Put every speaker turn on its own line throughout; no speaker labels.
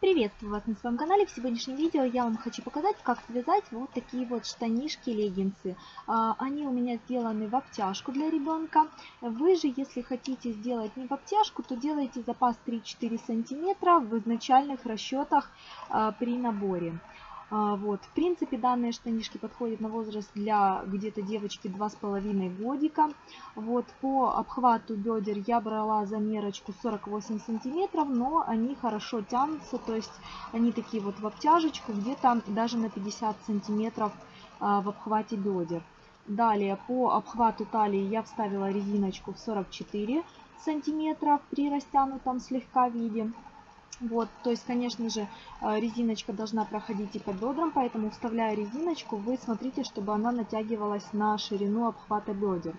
Приветствую вас на своем канале. В сегодняшнем видео я вам хочу показать, как связать вот такие вот штанишки-леггинсы. А, они у меня сделаны в обтяжку для ребенка. Вы же, если хотите сделать не в обтяжку, то делайте запас 3-4 сантиметра в изначальных расчетах а, при наборе. А, вот. В принципе, данные штанишки подходят на возраст для где-то девочки 2,5 годика. Вот. По обхвату бедер я брала замерочку 48 сантиметров, но они хорошо тянутся, то есть они такие вот в обтяжечку, где-то даже на 50 сантиметров а, в обхвате бедер. Далее по обхвату талии я вставила резиночку в 44 сантиметра при растянутом слегка виде. Вот, то есть, конечно же, э, резиночка должна проходить и по бедрам, поэтому вставляя резиночку, вы смотрите, чтобы она натягивалась на ширину обхвата бедер.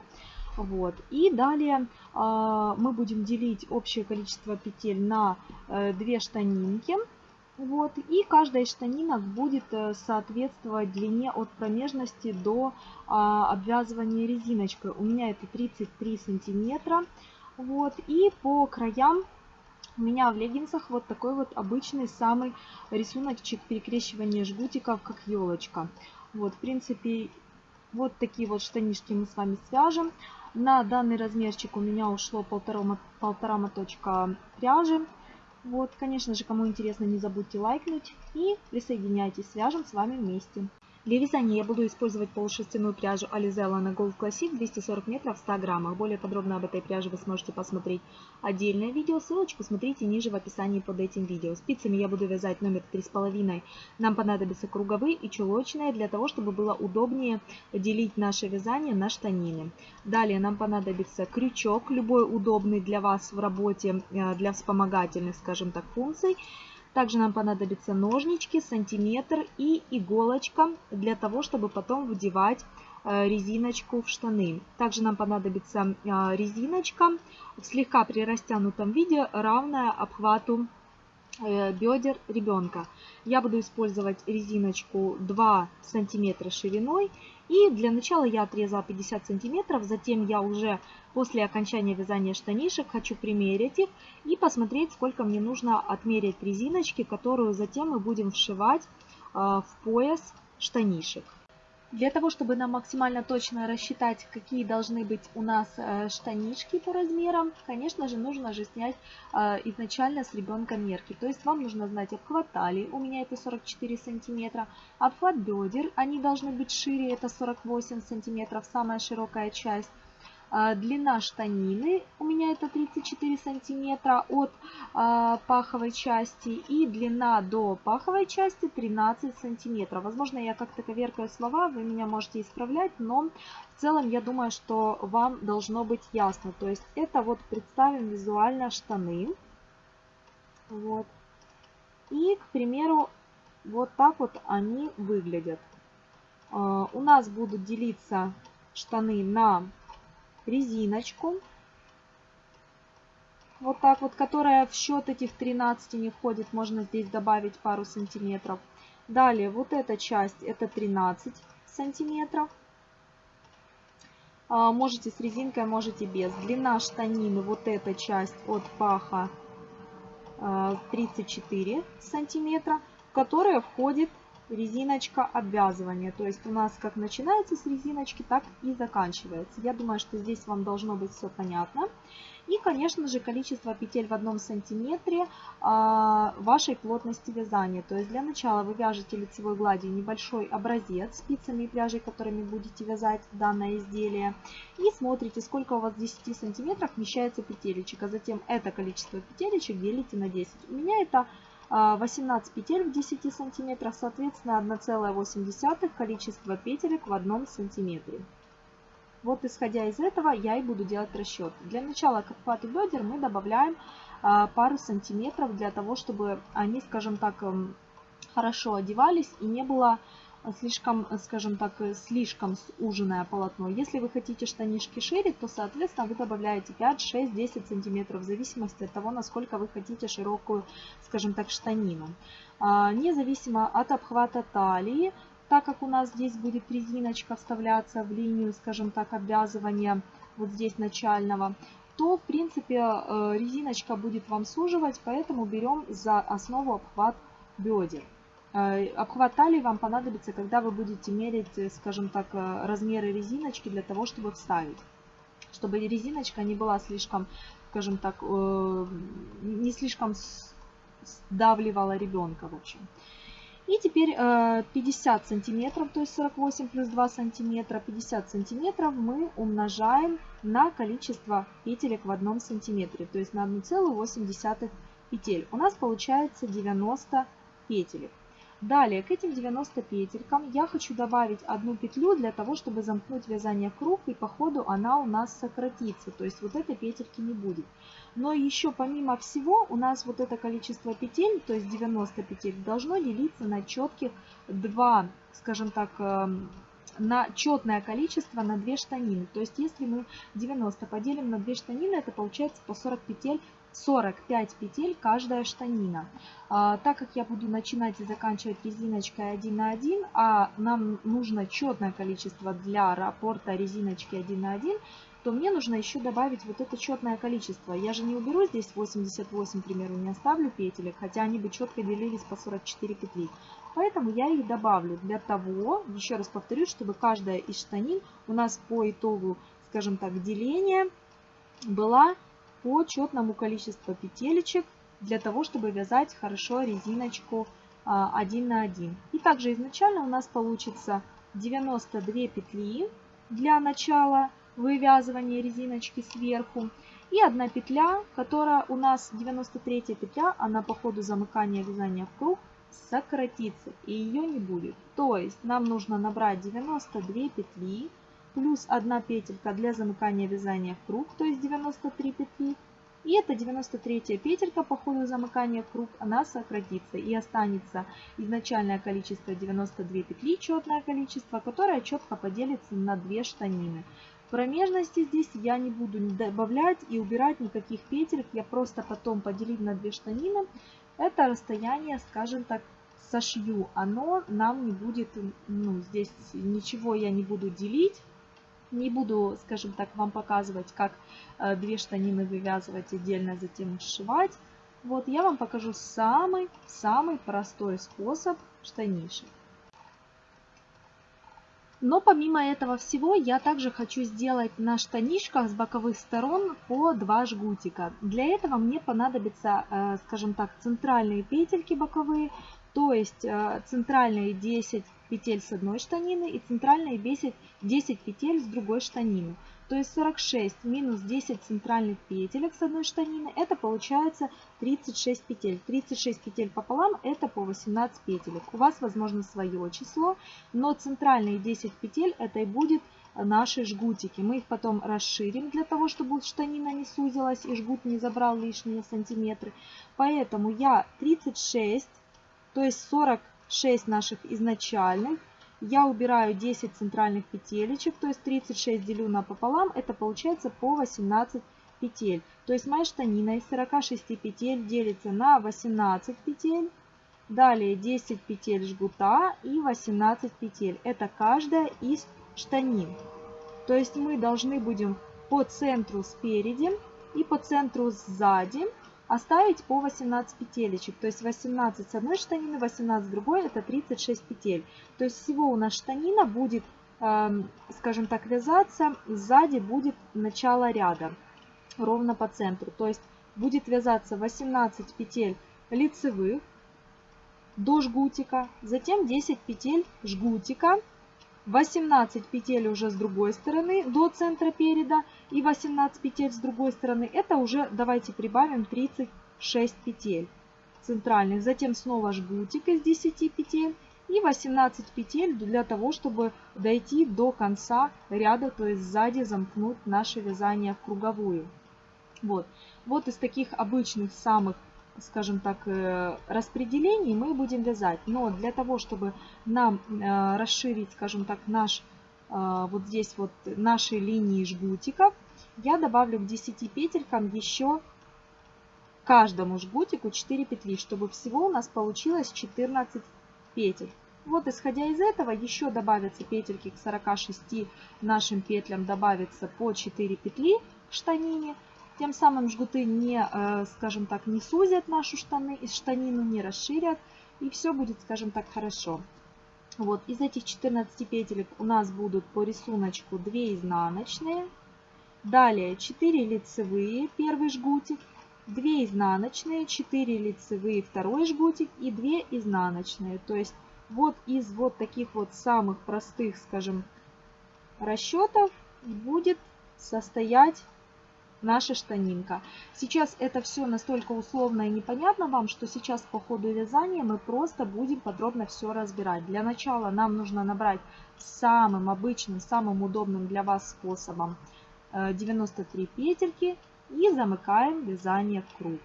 Вот. И далее э, мы будем делить общее количество петель на э, две штанинки. Вот. И каждая из штанинок будет э, соответствовать длине от промежности до обвязывания резиночкой. У меня это 33 сантиметра. Вот. И по краям у меня в леггинсах вот такой вот обычный самый рисуночек перекрещивания жгутиков, как елочка. Вот, в принципе, вот такие вот штанишки мы с вами свяжем. На данный размерчик у меня ушло полтора, полтора моточка пряжи. Вот, конечно же, кому интересно, не забудьте лайкнуть и присоединяйтесь, свяжем с вами вместе. Для вязания я буду использовать полушерстяную пряжу Alizella на Gold Classic 240 метров в 100 граммах. Более подробно об этой пряже вы сможете посмотреть отдельное видео. Ссылочку смотрите ниже в описании под этим видео. Спицами я буду вязать номер 3,5. Нам понадобятся круговые и чулочные для того, чтобы было удобнее делить наше вязание на штанины. Далее нам понадобится крючок, любой удобный для вас в работе, э, для вспомогательных, скажем так, функций. Также нам понадобятся ножнички, сантиметр и иголочка для того, чтобы потом вдевать э, резиночку в штаны. Также нам понадобится э, резиночка в слегка прирастянутом виде, равная обхвату э, бедер ребенка. Я буду использовать резиночку 2 сантиметра шириной и для начала я отрезала 50 сантиметров, затем я уже после окончания вязания штанишек хочу примерить их и посмотреть, сколько мне нужно отмерить резиночки, которую затем мы будем вшивать э, в пояс штанишек. Для того, чтобы нам максимально точно рассчитать, какие должны быть у нас э, штанишки по размерам, конечно же, нужно же снять э, изначально с ребенка мерки. То есть вам нужно знать обхват талии, у меня это 44 сантиметра, обхват бедер, они должны быть шире, это 48 сантиметров, самая широкая часть. А, длина штанины у меня это 34 сантиметра от а, паховой части. И длина до паховой части 13 сантиметров. Возможно, я как-то коверкаю слова, вы меня можете исправлять, но в целом я думаю, что вам должно быть ясно. То есть это вот представим визуально штаны. Вот. И, к примеру, вот так вот они выглядят. А, у нас будут делиться штаны на резиночку. Вот так вот, которая в счет этих 13 не входит. Можно здесь добавить пару сантиметров. Далее, вот эта часть, это 13 сантиметров. А, можете с резинкой, можете без. Длина штанины, вот эта часть от паха 34 а, сантиметра, в которая входит резиночка обвязывания. То есть у нас как начинается с резиночки, так и заканчивается. Я думаю, что здесь вам должно быть все понятно. И, конечно же, количество петель в одном сантиметре а, вашей плотности вязания. То есть для начала вы вяжете лицевой гладью небольшой образец спицами и пряжей, которыми будете вязать данное изделие. И смотрите, сколько у вас в 10 сантиметрах вмещается петелечек. А затем это количество петелечек делите на 10. У меня это 18 петель в 10 сантиметрах, соответственно 1,8 количество петелек в 1 сантиметре. Вот исходя из этого я и буду делать расчет. Для начала к обхвату бедер мы добавляем а, пару сантиметров для того, чтобы они, скажем так, эм, хорошо одевались и не было слишком, скажем так, слишком суженное полотно. Если вы хотите штанишки шире, то, соответственно, вы добавляете 5, 6, 10 сантиметров, в зависимости от того, насколько вы хотите широкую, скажем так, штанину. А, независимо от обхвата талии, так как у нас здесь будет резиночка вставляться в линию, скажем так, обвязывания вот здесь начального, то в принципе э, резиночка будет вам суживать, поэтому берем за основу обхват бедер. Э, обхват талии вам понадобится, когда вы будете мерить, э, скажем так, размеры резиночки для того, чтобы вставить. Чтобы резиночка не была слишком, скажем так, не слишком сдавливала ребенка, в общем. И теперь 50 сантиметров, то есть 48 плюс 2 сантиметра, 50 сантиметров мы умножаем на количество петелек в одном сантиметре, то есть на 1,8 петель. У нас получается 90 петелек. Далее к этим 90 петелькам я хочу добавить одну петлю для того, чтобы замкнуть вязание в круг и по ходу она у нас сократится. То есть вот этой петельки не будет. Но еще помимо всего у нас вот это количество петель, то есть 90 петель, должно делиться на четких 2, скажем так, эм, на четное количество на 2 штанины. То есть если мы 90 поделим на 2 штанины, это получается по 40 петель 45 петель каждая штанина. А, так как я буду начинать и заканчивать резиночкой 1 на 1, а нам нужно четное количество для раппорта резиночки 1 на 1, то мне нужно еще добавить вот это четное количество. Я же не уберу здесь 88, к примеру, не оставлю петелек, хотя они бы четко делились по 44 петли. Поэтому я их добавлю для того, еще раз повторю, чтобы каждая из штанин у нас по итогу, скажем так, деления была по четному количеству петелечек для того, чтобы вязать хорошо резиночку 1 а, на 1. И также изначально у нас получится 92 петли для начала вывязывания резиночки сверху. И одна петля, которая у нас 93 петля, она по ходу замыкания вязания в круг сократится и ее не будет. То есть нам нужно набрать 92 петли плюс 1 петелька для замыкания вязания в круг, то есть 93 петли. И эта 93 петелька по ходу замыкания в круг, она сократится и останется изначальное количество 92 петли, четное количество, которое четко поделится на 2 штанины. Промежности здесь я не буду добавлять и убирать никаких петель, я просто потом поделить на 2 штанины. Это расстояние, скажем так, сошью, оно нам не будет, ну, здесь ничего я не буду делить, не буду, скажем так, вам показывать, как э, две штанины вывязывать отдельно, затем сшивать. Вот я вам покажу самый-самый простой способ штанишек. Но помимо этого всего, я также хочу сделать на штанишках с боковых сторон по 2 жгутика. Для этого мне понадобится, э, скажем так, центральные петельки боковые, то есть э, центральные 10 петель с одной штанины и центральные 10, 10 петель с другой штанины. То есть 46 минус 10 центральных петелек с одной штанины, это получается 36 петель. 36 петель пополам это по 18 петелек. У вас возможно свое число, но центральные 10 петель это и будет наши жгутики. Мы их потом расширим для того, чтобы штанина не сузилась и жгут не забрал лишние сантиметры. Поэтому я 36, то есть 40 6 наших изначальных. Я убираю 10 центральных петелечек, то есть 36 делю на пополам, это получается по 18 петель. То есть моя штанина из 46 петель делится на 18 петель. Далее 10 петель жгута и 18 петель. Это каждая из штанин. То есть мы должны будем по центру спереди и по центру сзади оставить по 18 петелечек. То есть 18 с одной штанины, 18 с другой, это 36 петель. То есть всего у нас штанина будет, эм, скажем так, вязаться, сзади будет начало ряда, ровно по центру. То есть будет вязаться 18 петель лицевых до жгутика, затем 10 петель жгутика, 18 петель уже с другой стороны до центра переда и 18 петель с другой стороны. Это уже давайте прибавим 36 петель центральных. Затем снова жгутик из 10 петель и 18 петель для того, чтобы дойти до конца ряда, то есть сзади замкнуть наше вязание в круговую. Вот, вот из таких обычных самых скажем так, э, распределений мы будем вязать. Но для того, чтобы нам э, расширить, скажем так, наш э, вот здесь вот наши линии жгутиков, я добавлю к 10 петелькам еще каждому жгутику 4 петли, чтобы всего у нас получилось 14 петель. Вот исходя из этого еще добавятся петельки к 46 нашим петлям добавится по 4 петли к штанине. Тем самым жгуты не, э, скажем так, не сузят нашу штаны, штанину, не расширят. И все будет, скажем так, хорошо. Вот, из этих 14 петелек у нас будут по рисунку 2 изнаночные. Далее 4 лицевые, первый жгутик. 2 изнаночные, 4 лицевые, второй жгутик и 2 изнаночные. То есть вот из вот таких вот самых простых, скажем, расчетов будет состоять наша штанинка. Сейчас это все настолько условно и непонятно вам, что сейчас по ходу вязания мы просто будем подробно все разбирать. Для начала нам нужно набрать самым обычным, самым удобным для вас способом 93 э, петельки и замыкаем вязание в круг.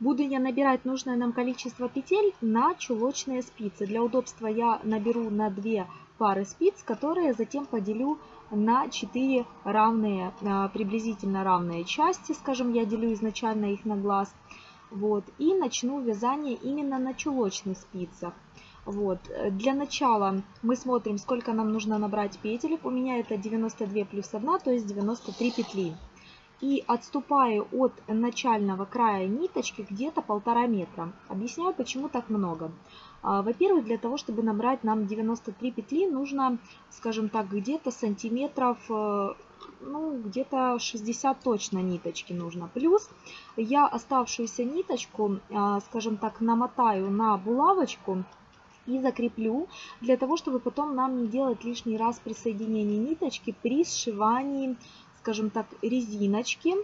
Буду я набирать нужное нам количество петель на чулочные спицы. Для удобства я наберу на 2 пары спиц, которые затем поделю на 4 равные, а, приблизительно равные части, скажем, я делю изначально их на глаз. Вот, и начну вязание именно на чулочных спицах. Вот. Для начала мы смотрим, сколько нам нужно набрать петелек. У меня это 92 плюс 1, то есть 93 петли. И отступаю от начального края ниточки где-то полтора метра. Объясняю, почему так много. А, во-первых, для того, чтобы набрать нам 93 петли, нужно, скажем так, где-то сантиметров, э, ну, где-то 60 точно ниточки нужно. Плюс я оставшуюся ниточку, а, скажем так, намотаю на булавочку и закреплю, для того, чтобы потом нам не делать лишний раз присоединение ниточки при сшивании, скажем так, резиночки.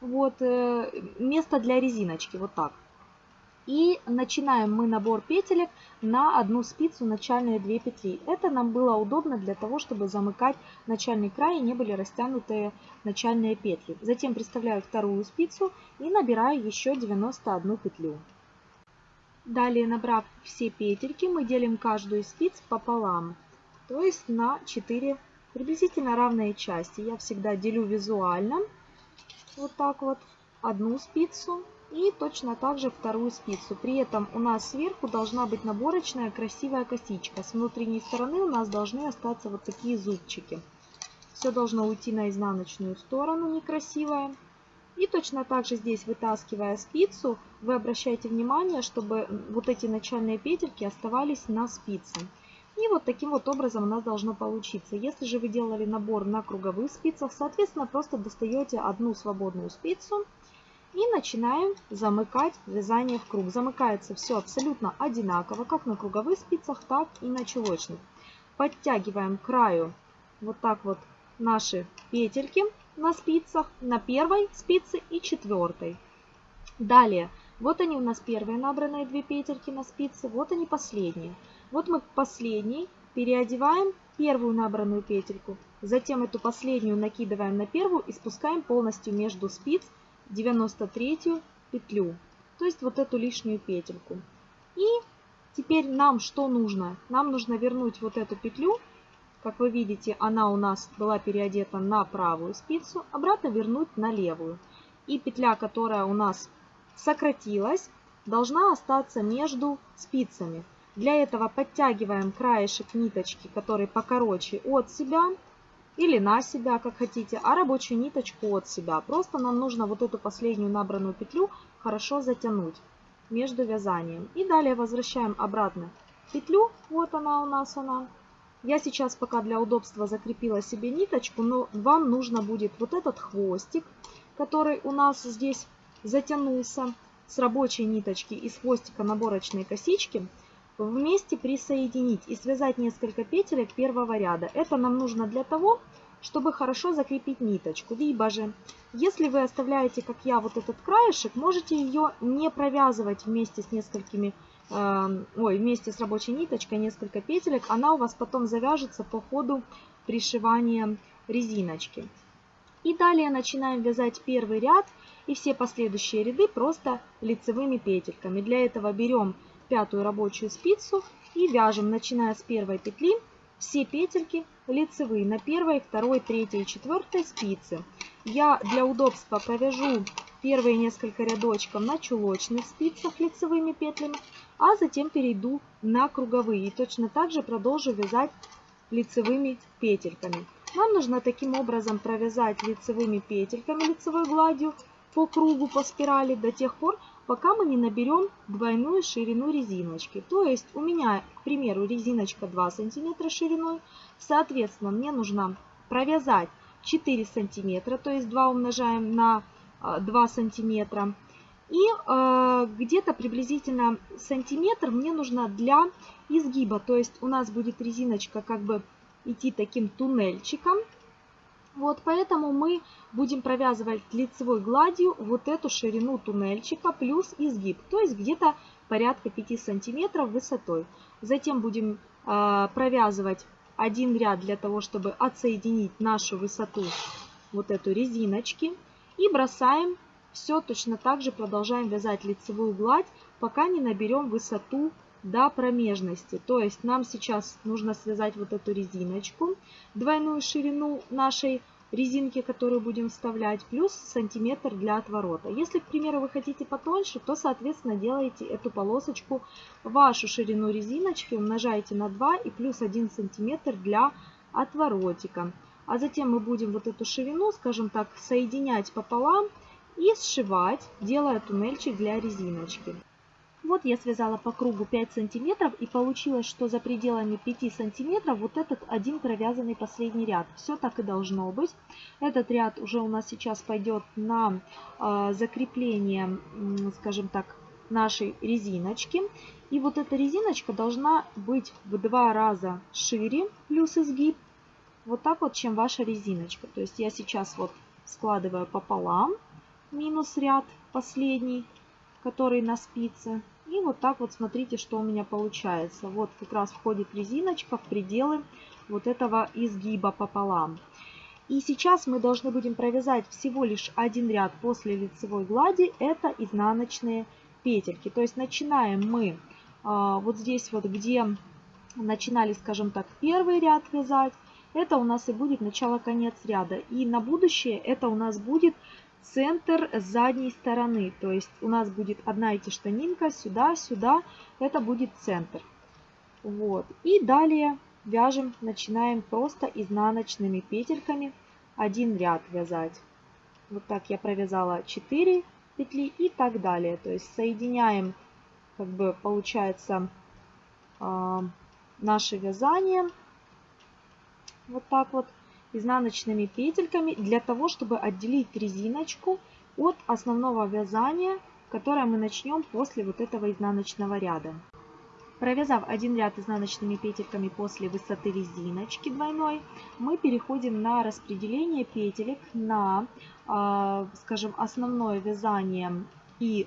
Вот, э, место для резиночки, вот так. И начинаем мы набор петелек на одну спицу начальные две петли. Это нам было удобно для того, чтобы замыкать начальный край и не были растянутые начальные петли. Затем приставляю вторую спицу и набираю еще 91 петлю. Далее, набрав все петельки, мы делим каждую из спиц пополам, то есть на 4 приблизительно равные части. Я всегда делю визуально, вот так вот, одну спицу и точно так же вторую спицу. При этом у нас сверху должна быть наборочная красивая косичка. С внутренней стороны у нас должны остаться вот такие зубчики. Все должно уйти на изнаночную сторону некрасивое. И точно так же здесь, вытаскивая спицу, вы обращаете внимание, чтобы вот эти начальные петельки оставались на спице. И вот таким вот образом у нас должно получиться. Если же вы делали набор на круговых спицах, соответственно, просто достаете одну свободную спицу и начинаем замыкать вязание в круг. Замыкается все абсолютно одинаково, как на круговых спицах, так и на чулочных. Подтягиваем к краю вот так вот наши петельки на спицах, на первой спице и четвертой. Далее, вот они у нас первые набранные две петельки на спице, вот они последние. Вот мы последней переодеваем первую набранную петельку, затем эту последнюю накидываем на первую и спускаем полностью между спиц 93 петлю, то есть вот эту лишнюю петельку. И теперь нам что нужно? Нам нужно вернуть вот эту петлю, как вы видите, она у нас была переодета на правую спицу, обратно вернуть на левую. И петля, которая у нас сократилась, должна остаться между спицами. Для этого подтягиваем краешек ниточки, который покороче от себя, или на себя, как хотите, а рабочую ниточку от себя. Просто нам нужно вот эту последнюю набранную петлю хорошо затянуть между вязанием. И далее возвращаем обратно петлю, вот она у нас она. Я сейчас пока для удобства закрепила себе ниточку, но вам нужно будет вот этот хвостик, который у нас здесь затянулся с рабочей ниточки из хвостика наборочной косички, вместе присоединить и связать несколько петелек первого ряда. Это нам нужно для того, чтобы хорошо закрепить ниточку. Либо же, если вы оставляете, как я, вот этот краешек, можете ее не провязывать вместе с несколькими, э, ой, вместе с рабочей ниточкой несколько петелек. Она у вас потом завяжется по ходу пришивания резиночки. И далее начинаем вязать первый ряд и все последующие ряды просто лицевыми петельками. Для этого берем пятую рабочую спицу и вяжем, начиная с первой петли, все петельки лицевые на первой, второй, третьей и четвертой спице. Я для удобства провяжу первые несколько рядочков на чулочных спицах лицевыми петлями, а затем перейду на круговые. И точно так же продолжу вязать лицевыми петельками. Нам нужно таким образом провязать лицевыми петельками, лицевой гладью по кругу, по спирали до тех пор, пока мы не наберем двойную ширину резиночки. То есть у меня, к примеру, резиночка 2 сантиметра шириной. Соответственно, мне нужно провязать 4 сантиметра, то есть 2 умножаем на 2 а, сантиметра. И э, где-то приблизительно сантиметр мне нужно для изгиба. То есть у нас будет резиночка как бы идти таким туннельчиком. Вот поэтому мы будем провязывать лицевой гладью вот эту ширину туннельчика плюс изгиб. То есть где-то порядка 5 сантиметров высотой. Затем будем э, провязывать один ряд для того, чтобы отсоединить нашу высоту вот эту резиночки. И бросаем все точно так же, продолжаем вязать лицевую гладь, пока не наберем высоту до промежности. То есть нам сейчас нужно связать вот эту резиночку, двойную ширину нашей резинки, которую будем вставлять, плюс сантиметр для отворота. Если, к примеру, вы хотите потоньше, то, соответственно, делаете эту полосочку, вашу ширину резиночки умножаете на 2 и плюс 1 сантиметр для отворотика. А затем мы будем вот эту ширину, скажем так, соединять пополам и сшивать, делая туннельчик для резиночки. Вот я связала по кругу 5 сантиметров и получилось, что за пределами 5 сантиметров вот этот один провязанный последний ряд. Все так и должно быть. Этот ряд уже у нас сейчас пойдет на э, закрепление, скажем так, нашей резиночки. И вот эта резиночка должна быть в два раза шире, плюс изгиб, вот так вот, чем ваша резиночка. То есть я сейчас вот складываю пополам, минус ряд последний, который на спице. И вот так вот смотрите, что у меня получается. Вот как раз входит резиночка в пределы вот этого изгиба пополам. И сейчас мы должны будем провязать всего лишь один ряд после лицевой глади. Это изнаночные петельки. То есть начинаем мы а, вот здесь вот, где начинали, скажем так, первый ряд вязать. Это у нас и будет начало-конец ряда. И на будущее это у нас будет центр задней стороны. То есть у нас будет одна эти штанинка сюда, сюда. Это будет центр. Вот. И далее вяжем, начинаем просто изнаночными петельками один ряд вязать. Вот так я провязала 4 петли и так далее. То есть соединяем, как бы получается, а, наше вязание вот так вот изнаночными петельками для того, чтобы отделить резиночку от основного вязания, которое мы начнем после вот этого изнаночного ряда. Провязав один ряд изнаночными петельками после высоты резиночки двойной, мы переходим на распределение петелек на, а, скажем, основное вязание и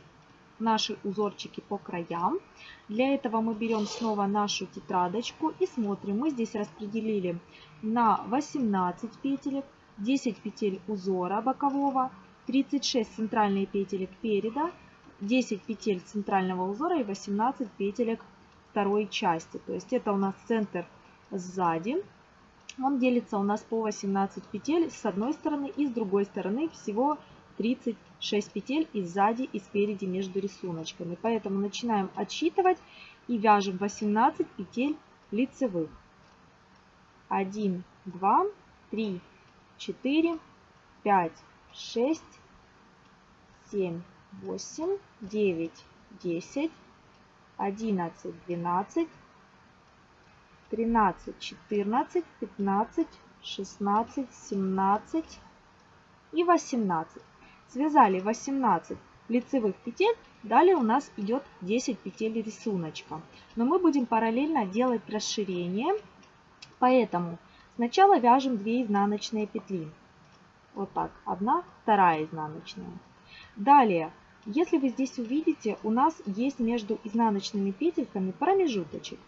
наши узорчики по краям. Для этого мы берем снова нашу тетрадочку и смотрим. Мы здесь распределили на 18 петелек, 10 петель узора бокового, 36 центральных петелек переда, 10 петель центрального узора и 18 петелек второй части. То есть это у нас центр сзади. Он делится у нас по 18 петель с одной стороны и с другой стороны всего 36 петель и сзади и спереди между рисуночками. Поэтому начинаем отсчитывать и вяжем 18 петель лицевых. 1, 2, 3, 4, 5, 6, 7, 8, 9, 10, 11, 12, 13, 14, 15, 16, 17 и 18. Связали 18 лицевых петель, далее у нас идет 10 петель рисуночка. Но мы будем параллельно делать расширение Поэтому сначала вяжем 2 изнаночные петли. Вот так. Одна, вторая изнаночная. Далее, если вы здесь увидите, у нас есть между изнаночными петельками промежуточек.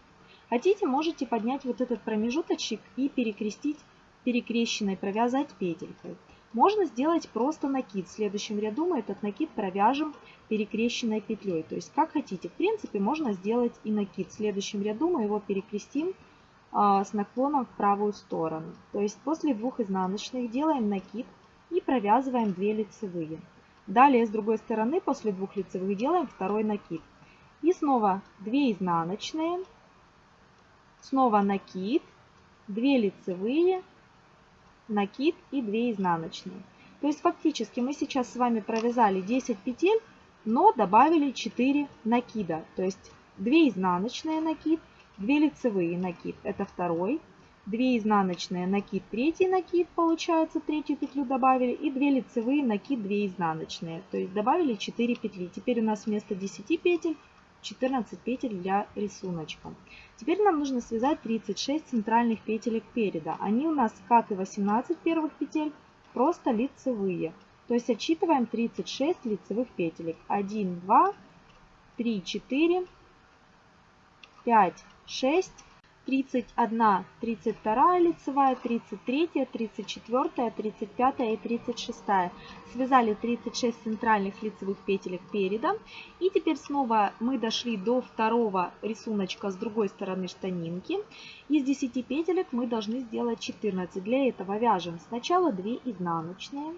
Хотите, можете поднять вот этот промежуточек и перекрестить перекрещенной, провязать петелькой. Можно сделать просто накид. В следующем ряду мы этот накид провяжем перекрещенной петлей. То есть как хотите. В принципе, можно сделать и накид. В следующем ряду мы его перекрестим а, с наклоном в правую сторону. То есть после двух изнаночных делаем накид и провязываем 2 лицевые. Далее с другой стороны после двух лицевых делаем второй накид. И снова 2 изнаночные, снова накид, 2 лицевые накид и 2 изнаночные. То есть фактически мы сейчас с вами провязали 10 петель, но добавили 4 накида. То есть 2 изнаночные накид, 2 лицевые накид, это второй, 2 изнаночные накид, третий накид, получается, третью петлю добавили, и 2 лицевые накид, 2 изнаночные. То есть добавили 4 петли. Теперь у нас вместо 10 петель 14 петель для рисуночка. Теперь нам нужно связать 36 центральных петелек переда. Они у нас, как и 18 первых петель, просто лицевые. То есть отсчитываем 36 лицевых петелек. 1, 2, 3, 4, 5, 6, 31, 32 лицевая, 33, 34, 35 и 36. Связали 36 центральных лицевых петелек переда. И теперь снова мы дошли до второго рисуночка с другой стороны штанинки. Из 10 петелек мы должны сделать 14. Для этого вяжем сначала 2 изнаночные,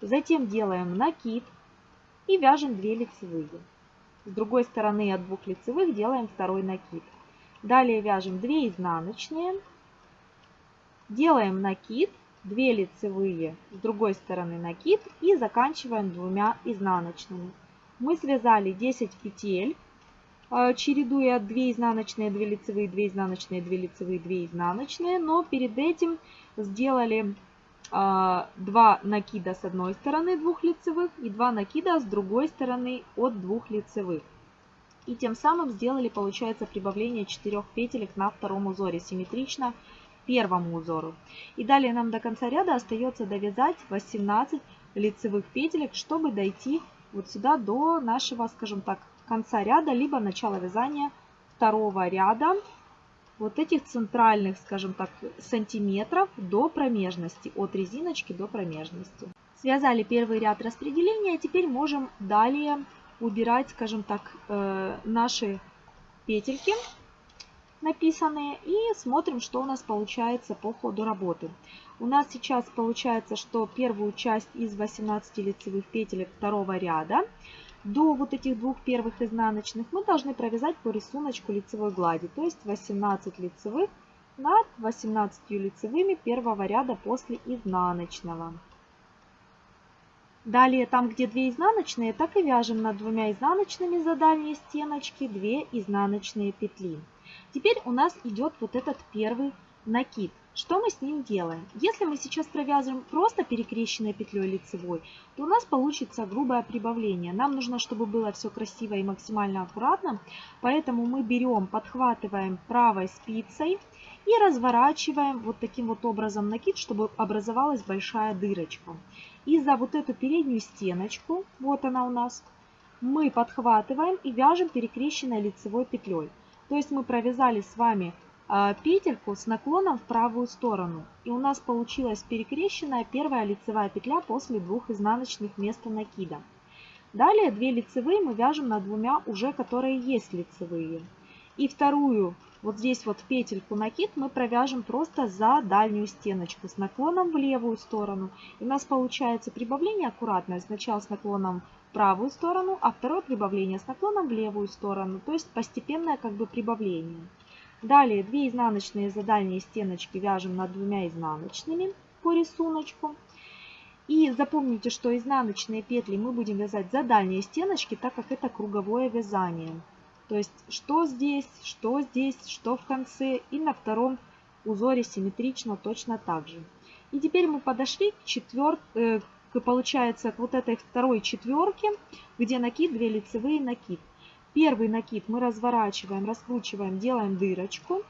затем делаем накид и вяжем 2 лицевые. С другой стороны от двух лицевых делаем второй накид. Далее вяжем 2 изнаночные, делаем накид, 2 лицевые, с другой стороны накид. И заканчиваем двумя изнаночными. Мы связали 10 петель, э, чередуя 2 изнаночные, 2 лицевые, 2 изнаночные, 2 лицевые, 2 изнаночные, но перед этим сделали 2 э, накида с одной стороны двух лицевых и 2 накида с другой стороны от двух лицевых. И тем самым сделали, получается, прибавление 4 петелек на втором узоре, симметрично первому узору. И далее нам до конца ряда остается довязать 18 лицевых петелек, чтобы дойти вот сюда до нашего, скажем так, конца ряда, либо начала вязания второго ряда вот этих центральных, скажем так, сантиметров до промежности, от резиночки до промежности. Связали первый ряд распределения, теперь можем далее убирать, скажем так, э, наши петельки написанные и смотрим, что у нас получается по ходу работы. У нас сейчас получается, что первую часть из 18 лицевых петелек второго ряда до вот этих двух первых изнаночных мы должны провязать по рисунку лицевой глади, то есть 18 лицевых над 18 лицевыми первого ряда после изнаночного. Далее, там, где 2 изнаночные, так и вяжем над двумя изнаночными за дальние стеночки 2 изнаночные петли. Теперь у нас идет вот этот первый накид. Что мы с ним делаем? Если мы сейчас провязываем просто перекрещенной петлей лицевой, то у нас получится грубое прибавление. Нам нужно, чтобы было все красиво и максимально аккуратно, поэтому мы берем, подхватываем правой спицей и разворачиваем вот таким вот образом накид, чтобы образовалась большая дырочка. И за вот эту переднюю стеночку, вот она у нас, мы подхватываем и вяжем перекрещенной лицевой петлей. То есть мы провязали с вами а, петельку с наклоном в правую сторону. И у нас получилась перекрещенная первая лицевая петля после двух изнаночных вместо накида. Далее 2 лицевые мы вяжем над двумя уже, которые есть лицевые. И вторую вот здесь вот петельку накид мы провяжем просто за дальнюю стеночку с наклоном в левую сторону. И у нас получается прибавление аккуратное. Сначала с наклоном в правую сторону, а второе прибавление с наклоном в левую сторону. То есть постепенное как бы прибавление. Далее 2 изнаночные за дальние стеночки вяжем над двумя изнаночными по рисунку. И запомните, что изнаночные петли мы будем вязать за дальние стеночки, так как это круговое вязание. То есть что здесь, что здесь, что в конце. И на втором узоре симметрично точно так же. И теперь мы подошли к четвер... Э, получается, к вот этой второй четверке, где накид, две лицевые накид. Первый накид мы разворачиваем, раскручиваем, делаем дырочку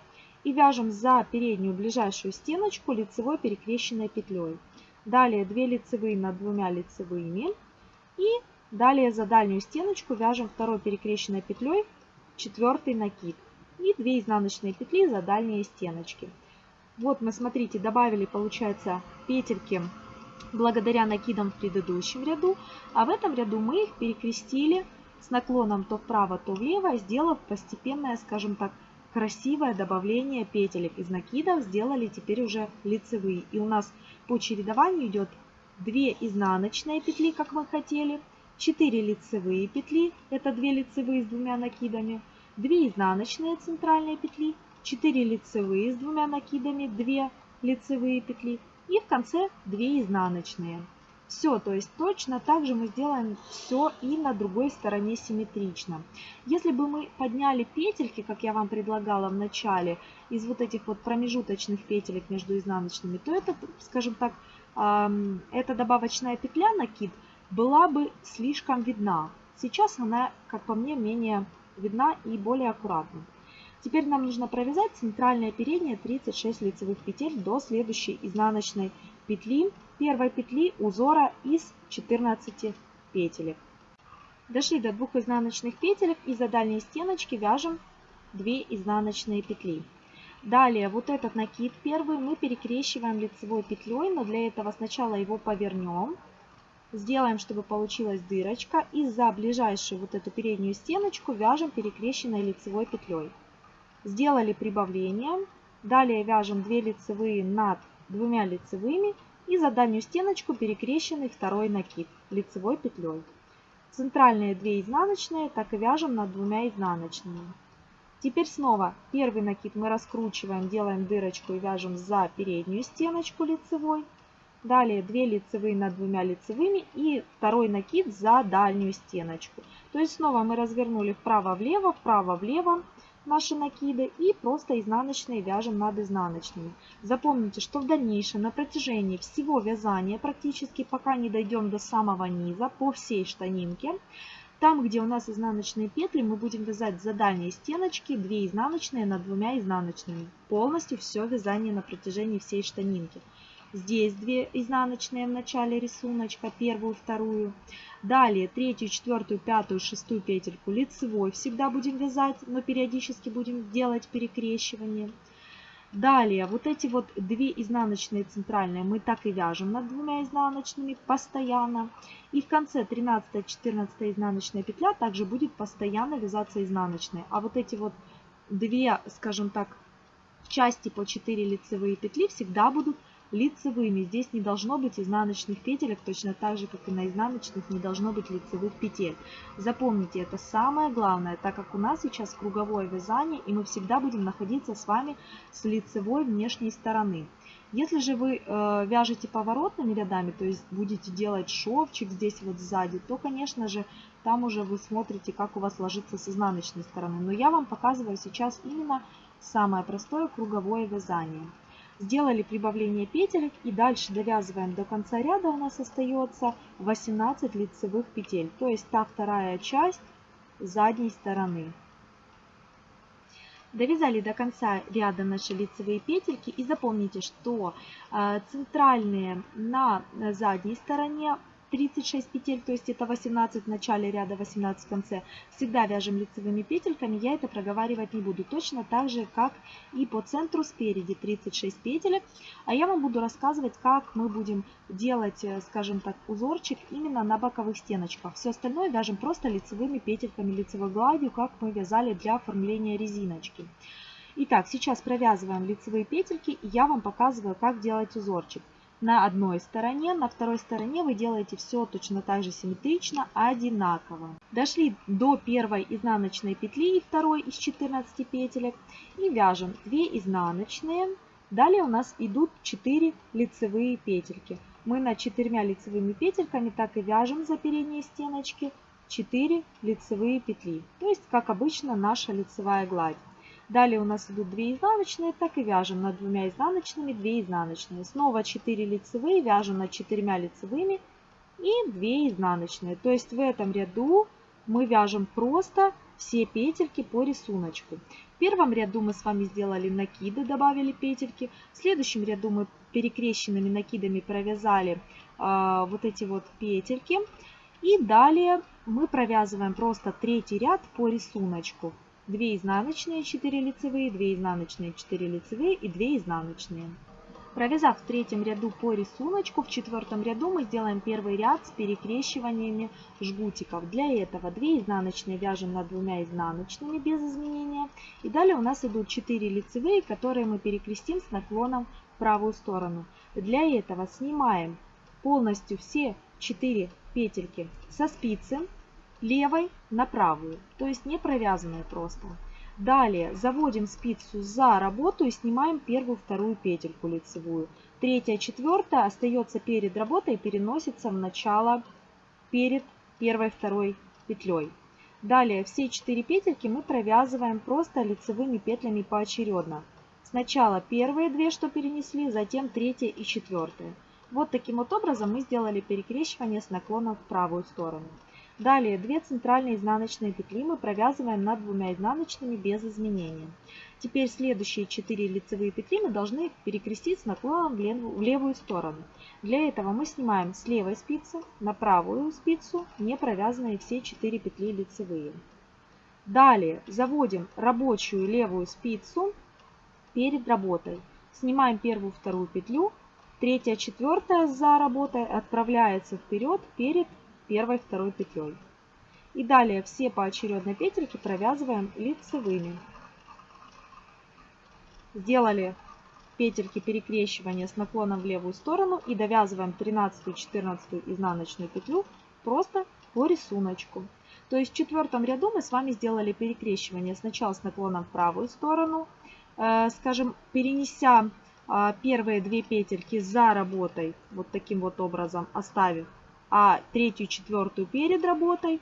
и вяжем за переднюю ближайшую стеночку лицевой перекрещенной петлей. Далее 2 лицевые над двумя лицевыми и далее за дальнюю стеночку вяжем второй перекрещенной петлей четвертый накид и 2 изнаночные петли за дальние стеночки. Вот мы, смотрите, добавили, получается, петельки благодаря накидам в предыдущем ряду, а в этом ряду мы их перекрестили с наклоном то вправо, то влево, сделав постепенное, скажем так, красивое добавление петелек из накидов, сделали теперь уже лицевые. И у нас по чередованию идет 2 изнаночные петли, как мы хотели, 4 лицевые петли, это 2 лицевые с двумя накидами, 2 изнаночные центральные петли, 4 лицевые с двумя накидами, 2 лицевые петли И в конце 2 изнаночные. Все, то есть точно так же мы сделаем все и на другой стороне симметрично. Если бы мы подняли петельки, как я вам предлагала в начале, из вот этих вот промежуточных петелек между изнаночными, то это, скажем так, эта добавочная петля накид была бы слишком видна. Сейчас она, как по мне, менее видна и более аккуратна. Теперь нам нужно провязать центральное переднее 36 лицевых петель до следующей изнаночной петли первой петли узора из 14 петелек. Дошли до двух изнаночных петелек и за дальней стеночки вяжем 2 изнаночные петли. Далее вот этот накид первый мы перекрещиваем лицевой петлей, но для этого сначала его повернем. Сделаем, чтобы получилась дырочка. И за ближайшую вот эту переднюю стеночку вяжем перекрещенной лицевой петлей. Сделали прибавление. Далее вяжем 2 лицевые над двумя лицевыми и за дальнюю стеночку перекрещенный второй накид лицевой петлей. Центральные 2 изнаночные так и вяжем над двумя изнаночными. Теперь снова первый накид мы раскручиваем, делаем дырочку и вяжем за переднюю стеночку лицевой. Далее 2 лицевые над двумя лицевыми и второй накид за дальнюю стеночку. То есть снова мы развернули вправо-влево, вправо-влево наши накиды и просто изнаночные вяжем над изнаночными. Запомните, что в дальнейшем на протяжении всего вязания, практически пока не дойдем до самого низа, по всей штанинке, там, где у нас изнаночные петли, мы будем вязать за дальние стеночки 2 изнаночные над двумя изнаночными. Полностью все вязание на протяжении всей штанинки. Здесь 2 изнаночные в начале рисуночка, первую, вторую. Далее третью, четвертую, пятую, шестую петельку лицевой всегда будем вязать, но периодически будем делать перекрещивание. Далее вот эти вот две изнаночные центральные мы так и вяжем над двумя изнаночными постоянно. И в конце 13-14 изнаночная петля также будет постоянно вязаться изнаночные. А вот эти вот две, скажем так, части по 4 лицевые петли всегда будут лицевыми. Здесь не должно быть изнаночных петелек, точно так же, как и на изнаночных не должно быть лицевых петель. Запомните, это самое главное, так как у нас сейчас круговое вязание, и мы всегда будем находиться с вами с лицевой внешней стороны. Если же вы э, вяжете поворотными рядами, то есть будете делать шовчик здесь вот сзади, то, конечно же, там уже вы смотрите, как у вас ложится с изнаночной стороны. Но я вам показываю сейчас именно самое простое круговое вязание. Сделали прибавление петелек и дальше довязываем до конца ряда у нас остается 18 лицевых петель. То есть та вторая часть задней стороны. Довязали до конца ряда наши лицевые петельки и запомните, что э, центральные на задней стороне 36 петель, то есть это 18 в начале ряда, 18 в конце, всегда вяжем лицевыми петельками, я это проговаривать не буду. Точно так же, как и по центру спереди 36 петелек. А я вам буду рассказывать, как мы будем делать, э, скажем так, узорчик именно на боковых стеночках. Все остальное вяжем просто лицевыми петельками, лицевой гладью, как мы вязали для оформления резиночки. Итак, сейчас провязываем лицевые петельки, и я вам показываю, как делать узорчик на одной стороне, на второй стороне вы делаете все точно так же симметрично, одинаково. Дошли до первой изнаночной петли и второй из 14 петелек и вяжем 2 изнаночные. Далее у нас идут 4 лицевые петельки. Мы на 4 лицевыми петельками так и вяжем за передние стеночки 4 лицевые петли. То есть, как обычно, наша лицевая гладь. Далее у нас идут 2 изнаночные, так и вяжем над двумя изнаночными 2 изнаночные. Снова 4 лицевые, вяжем над 4 лицевыми и 2 изнаночные. То есть в этом ряду мы вяжем просто все петельки по рисунку. В первом ряду мы с вами сделали накиды, добавили петельки. В следующем ряду мы перекрещенными накидами провязали э, вот эти вот петельки. И далее мы провязываем просто третий ряд по рисунку. 2 изнаночные, 4 лицевые, 2 изнаночные, 4 лицевые и 2 изнаночные. Провязав в третьем ряду по рисунку, в четвертом ряду мы сделаем первый ряд с перекрещиваниями жгутиков. Для этого 2 изнаночные вяжем над двумя изнаночными без изменения. И далее у нас идут 4 лицевые, которые мы перекрестим с наклоном в правую сторону. Для этого снимаем полностью все 4 петельки со спицы левой на правую, то есть не провязанные просто. Далее заводим спицу за работу и снимаем первую, вторую петельку лицевую. третья, четвертая остается перед работой и переносится в начало перед первой, второй петлей. Далее все 4 петельки мы провязываем просто лицевыми петлями поочередно. Сначала первые две, что перенесли, затем третья и четвертая. Вот таким вот образом мы сделали перекрещивание с наклоном в правую сторону. Далее 2 центральные изнаночные петли мы провязываем над двумя изнаночными без изменения. Теперь следующие 4 лицевые петли мы должны перекрестить с наклоном в левую сторону. Для этого мы снимаем с левой спицы на правую спицу не провязанные все 4 петли лицевые. Далее заводим рабочую левую спицу перед работой. Снимаем первую, вторую петлю. Третья, четвертая за работой отправляется вперед перед первой, второй петлей. И далее все поочередно петельки провязываем лицевыми. Сделали петельки перекрещивания с наклоном в левую сторону и довязываем 13 14 изнаночную петлю просто по рисунку. То есть в четвертом ряду мы с вами сделали перекрещивание сначала с наклоном в правую сторону, Э, скажем, перенеся а, первые две петельки за работой, вот таким вот образом оставив, а третью, четвертую перед работой,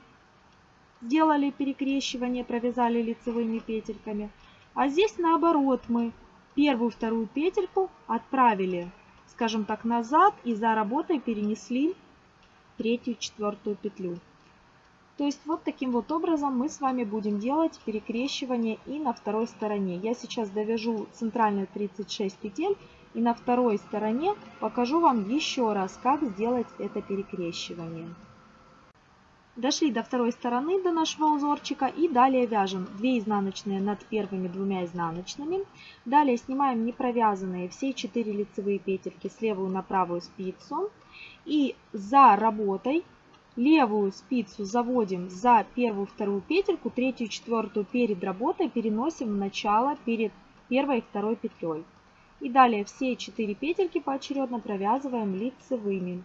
сделали перекрещивание, провязали лицевыми петельками. А здесь наоборот мы первую, вторую петельку отправили, скажем так, назад и за работой перенесли третью, четвертую петлю. То есть вот таким вот образом мы с вами будем делать перекрещивание и на второй стороне. Я сейчас довяжу центральные 36 петель и на второй стороне покажу вам еще раз, как сделать это перекрещивание. Дошли до второй стороны, до нашего узорчика и далее вяжем 2 изнаночные над первыми двумя изнаночными. Далее снимаем не провязанные все 4 лицевые петельки с левую на правую спицу. И за работой Левую спицу заводим за первую, вторую петельку, третью, четвертую перед работой переносим в начало перед первой и второй петлей. И далее все четыре петельки поочередно провязываем лицевыми.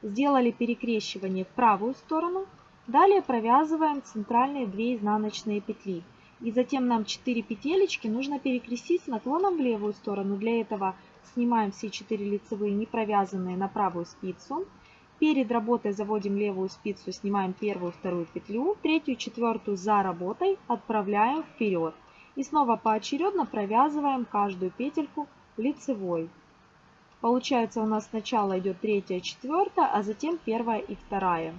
Сделали перекрещивание в правую сторону. Далее провязываем центральные 2 изнаночные петли. И затем нам 4 петелечки нужно перекрестить с наклоном в левую сторону. Для этого снимаем все 4 лицевые не провязанные на правую спицу. Перед работой заводим левую спицу, снимаем первую, вторую петлю, третью, четвертую за работой отправляем вперед. И снова поочередно провязываем каждую петельку лицевой. Получается у нас сначала идет третья, четвертая, а затем первая и вторая.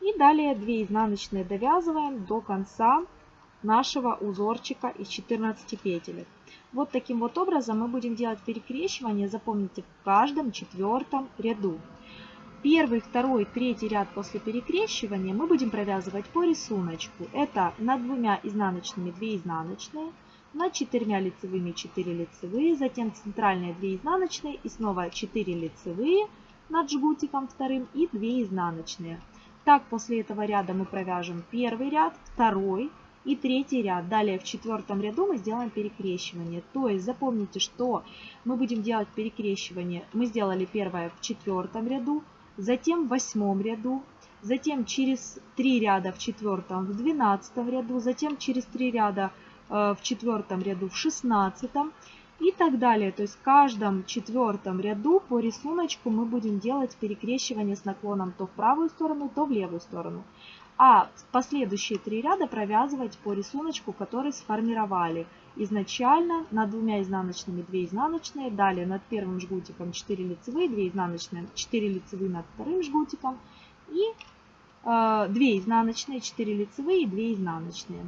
И далее 2 изнаночные довязываем до конца нашего узорчика из 14 петель. Вот таким вот образом мы будем делать перекрещивание, запомните, в каждом четвертом ряду. Первый, второй, третий ряд после перекрещивания мы будем провязывать по рисунку. Это над двумя изнаночными 2 изнаночные, над четырьмя лицевыми 4 лицевые, затем центральные 2 изнаночные и снова 4 лицевые над жгутиком вторым и 2 изнаночные. Так после этого ряда мы провяжем первый ряд, второй и третий ряд. Далее в четвертом ряду мы сделаем перекрещивание. То есть запомните, что мы будем делать перекрещивание. Мы сделали первое в четвертом ряду, затем в восьмом ряду, затем через три ряда в четвертом в двенадцатом ряду, затем через три ряда э, в четвертом ряду в шестнадцатом и так далее. То есть в каждом четвертом ряду по рисунку мы будем делать перекрещивание с наклоном то в правую сторону, то в левую сторону. А последующие три ряда провязывать по рисунку, который сформировали изначально над двумя изнаночными 2 изнаночные, далее над первым жгутиком 4 лицевые, 2 изнаночные, 4 лицевые над вторым жгутиком и э, 2 изнаночные, 4 лицевые и 2 изнаночные.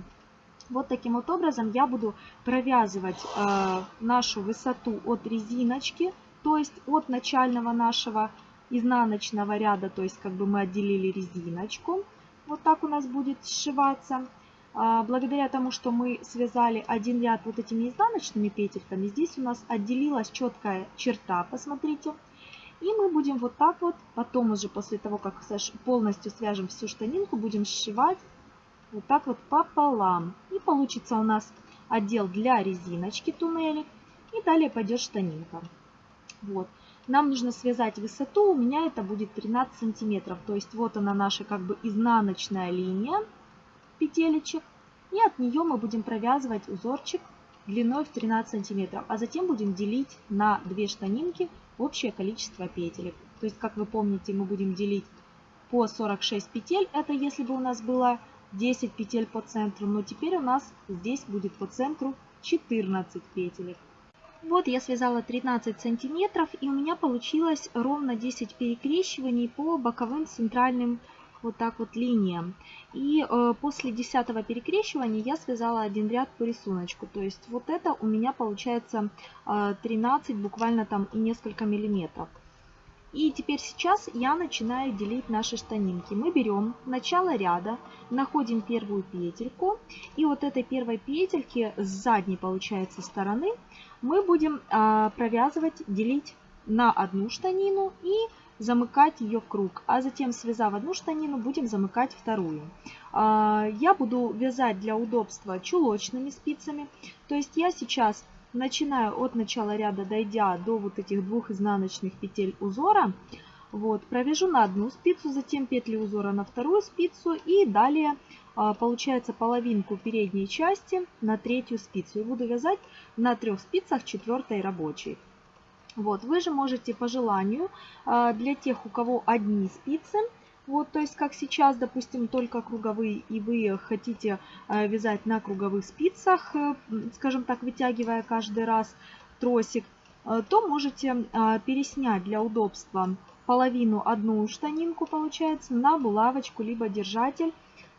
Вот таким вот образом я буду провязывать э, нашу высоту от резиночки, то есть от начального нашего изнаночного ряда, то есть как бы мы отделили резиночку. Вот так у нас будет сшиваться. А, благодаря тому, что мы связали один ряд вот этими изнаночными петельками, здесь у нас отделилась четкая черта, посмотрите. И мы будем вот так вот, потом уже после того, как полностью свяжем всю штанинку, будем сшивать вот так вот пополам. И получится у нас отдел для резиночки туннелик. И далее пойдет штанинка. Вот. Нам нужно связать высоту, у меня это будет 13 сантиметров. То есть вот она наша как бы изнаночная линия петелечек. И от нее мы будем провязывать узорчик длиной в 13 сантиметров, а затем будем делить на две штанинки общее количество петелек. То есть, как вы помните, мы будем делить по 46 петель, это если бы у нас было 10 петель по центру, но теперь у нас здесь будет по центру 14 петелек. Вот я связала 13 сантиметров и у меня получилось ровно 10 перекрещиваний по боковым центральным вот так вот линиям. И э, после 10 перекрещивания я связала один ряд по рисунку. То есть вот это у меня получается э, 13 буквально там и несколько миллиметров. И теперь сейчас я начинаю делить наши штанинки. Мы берем начало ряда, находим первую петельку. И вот этой первой петельки с задней, получается, стороны мы будем а, провязывать, делить на одну штанину и замыкать ее в круг. А затем, связав одну штанину, будем замыкать вторую. А, я буду вязать для удобства чулочными спицами. То есть я сейчас начинаю от начала ряда, дойдя до вот этих двух изнаночных петель узора, вот, провяжу на одну спицу, затем петли узора на вторую спицу и далее а, получается половинку передней части на третью спицу. И буду вязать на трех спицах четвертой рабочей. Вот, вы же можете по желанию, а, для тех, у кого одни спицы, вот, то есть, как сейчас, допустим, только круговые, и вы хотите э, вязать на круговых спицах, э, скажем так, вытягивая каждый раз тросик, э, то можете переснять для удобства половину одну штанинку, получается, на булавочку, либо держатель,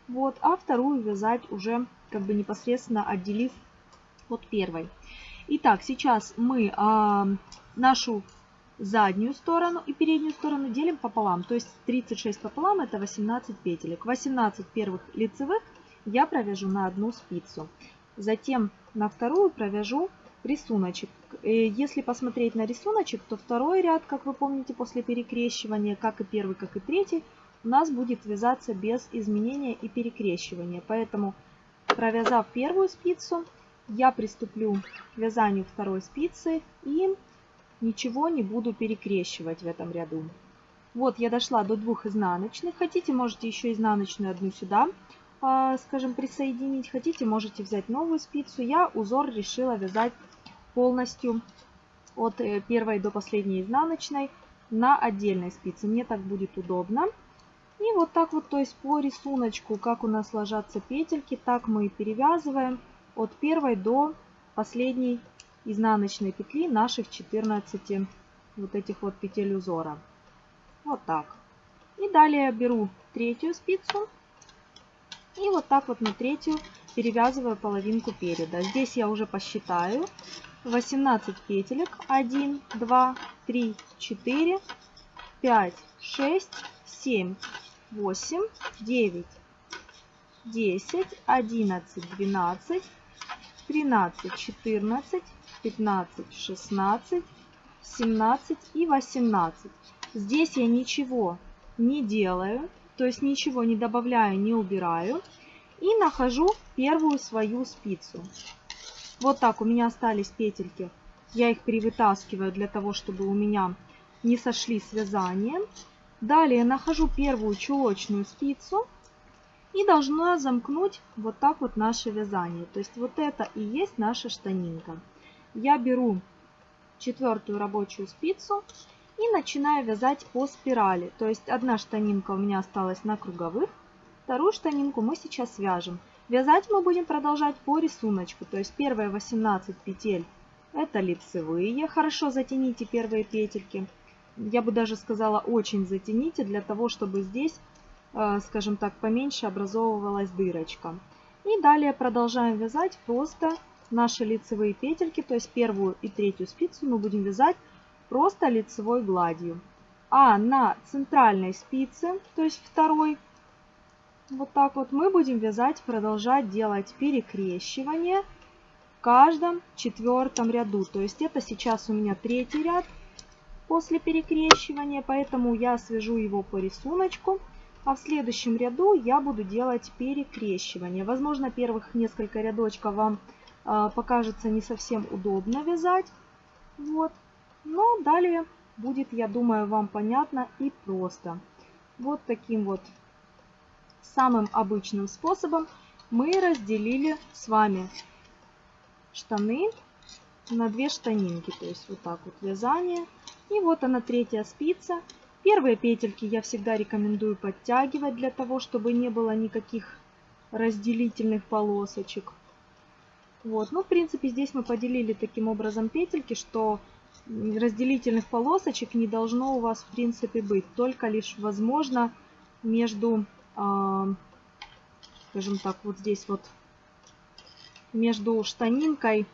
вот, а вторую вязать уже как бы непосредственно отделив от первой. Итак, сейчас мы нашу заднюю сторону и переднюю сторону делим пополам. То есть 36 пополам это 18 петелек. 18 первых лицевых я провяжу на одну спицу. Затем на вторую провяжу рисуночек. Э, если посмотреть на рисуночек, то второй ряд, как вы помните, после перекрещивания, как и первый, как и третий, у нас будет вязаться без изменения и перекрещивания. Поэтому, провязав первую спицу, я приступлю к вязанию второй спицы и ничего не буду перекрещивать в этом ряду. Вот я дошла до двух изнаночных. Хотите, можете еще изнаночную одну сюда, а, скажем, присоединить. Хотите, можете взять новую спицу. Я узор решила вязать полностью от э, первой до последней изнаночной на отдельной спице. Мне так будет удобно. И вот так вот, то есть по рисунку, как у нас ложатся петельки, так мы и перевязываем от первой до последней изнаночной петли наших 14 вот этих вот петель узора. Вот так. И далее беру третью спицу и вот так вот на третью перевязываю половинку переда. Здесь я уже посчитаю 18 петелек. 1, 2, 3, 4, 5, 6, 7, 8, 9, 10, 11, 12, 13, 14, 15, 16, 17 и 18. Здесь я ничего не делаю, то есть ничего не добавляю, не убираю. И нахожу первую свою спицу. Вот так у меня остались петельки. Я их перевытаскиваю для того, чтобы у меня не сошли связания. Далее нахожу первую чулочную спицу и должна замкнуть вот так вот наше вязание. То есть вот это и есть наша штанинка я беру четвертую рабочую спицу и начинаю вязать по спирали. То есть одна штанинка у меня осталась на круговых, вторую штанинку мы сейчас вяжем. Вязать мы будем продолжать по рисунку. То есть первые 18 петель это лицевые. Хорошо затяните первые петельки. Я бы даже сказала очень затяните для того, чтобы здесь, э, скажем так, поменьше образовывалась дырочка. И далее продолжаем вязать просто наши лицевые петельки, то есть первую и третью спицу мы будем вязать просто лицевой гладью. А на центральной спице, то есть второй, вот так вот мы будем вязать, продолжать делать перекрещивание в каждом четвертом ряду. То есть это сейчас у меня третий ряд после перекрещивания, поэтому я свяжу его по рисунку. А в следующем ряду я буду делать перекрещивание. Возможно, первых несколько рядочков вам покажется не совсем удобно вязать. Вот. Но далее будет, я думаю, вам понятно и просто. Вот таким вот самым обычным способом мы разделили с вами штаны на 2 штанинки. То есть вот так вот вязание. И вот она третья спица. Первые петельки я всегда рекомендую подтягивать для того, чтобы не было никаких разделительных полосочек. Вот, ну, в принципе, здесь мы поделили таким образом петельки, что разделительных полосочек не должно у вас, в принципе, быть. Только лишь, возможно, между, э, скажем так, вот здесь вот, между штанинкой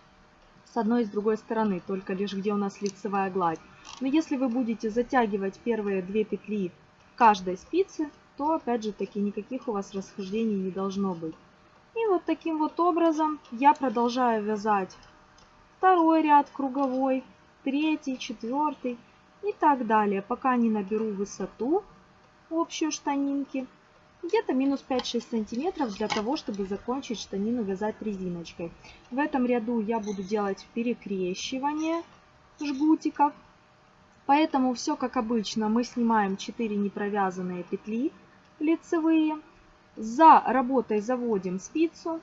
с одной и с другой стороны, только лишь где у нас лицевая гладь. Но если вы будете затягивать первые две петли каждой спицы, то опять же таки никаких у вас расхождений не должно быть. И вот таким вот образом я продолжаю вязать второй ряд круговой, третий, четвертый и так далее, пока не наберу высоту общую штанинки. Где-то минус 5-6 сантиметров для того, чтобы закончить штанину вязать резиночкой. В этом ряду я буду делать перекрещивание жгутиков. Поэтому все как обычно. Мы снимаем 4 непровязанные петли лицевые. За работой заводим спицу.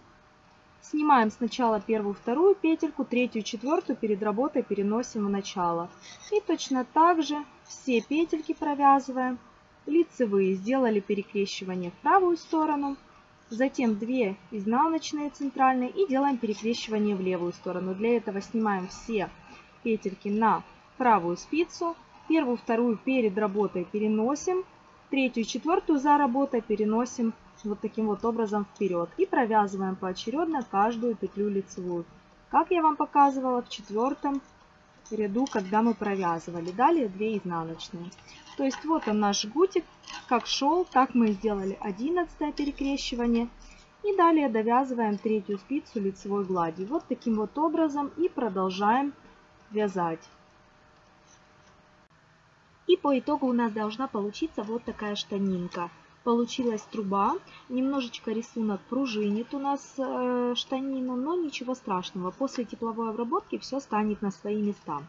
Снимаем сначала первую, вторую петельку, третью, четвертую перед работой переносим в начало. И точно так же все петельки провязываем. Лицевые сделали перекрещивание в правую сторону. Затем 2 изнаночные центральные и делаем перекрещивание в левую сторону. Для этого снимаем все петельки на правую спицу. Первую, вторую перед работой переносим. Третью, четвертую за работой переносим вот таким вот образом вперед. И провязываем поочередно каждую петлю лицевую. Как я вам показывала в четвертом ряду, когда мы провязывали. Далее 2 изнаночные. То есть вот он наш жгутик, как шел, так мы сделали 11 перекрещивание. И далее довязываем третью спицу лицевой гладью. Вот таким вот образом и продолжаем вязать. И по итогу у нас должна получиться вот такая штанинка получилась труба. Немножечко рисунок пружинит у нас э, штанина, но ничего страшного. После тепловой обработки все станет на свои места.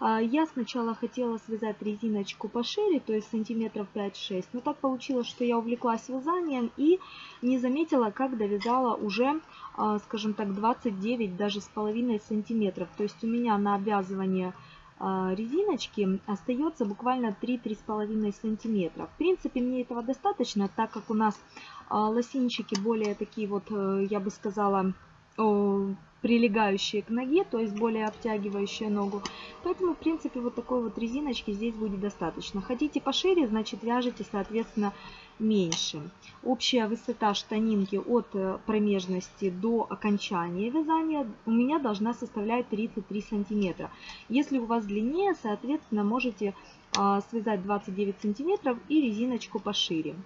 А, я сначала хотела связать резиночку пошире, то есть сантиметров 5-6, но так получилось, что я увлеклась вязанием и не заметила, как довязала уже, а, скажем так, 29 даже с половиной сантиметров. То есть у меня на обвязывание резиночки остается буквально 3-3,5 сантиметра. В принципе, мне этого достаточно, так как у нас а, лосинчики более такие вот, э, я бы сказала, прилегающие к ноге, то есть более обтягивающие ногу. Поэтому, в принципе, вот такой вот резиночки здесь будет достаточно. Хотите пошире, значит вяжете, соответственно, меньше. Общая высота штанинки от э, промежности до окончания вязания у меня должна составлять 33 сантиметра. Если у вас длиннее, соответственно, можете а, связать 29 сантиметров и резиночку пошире.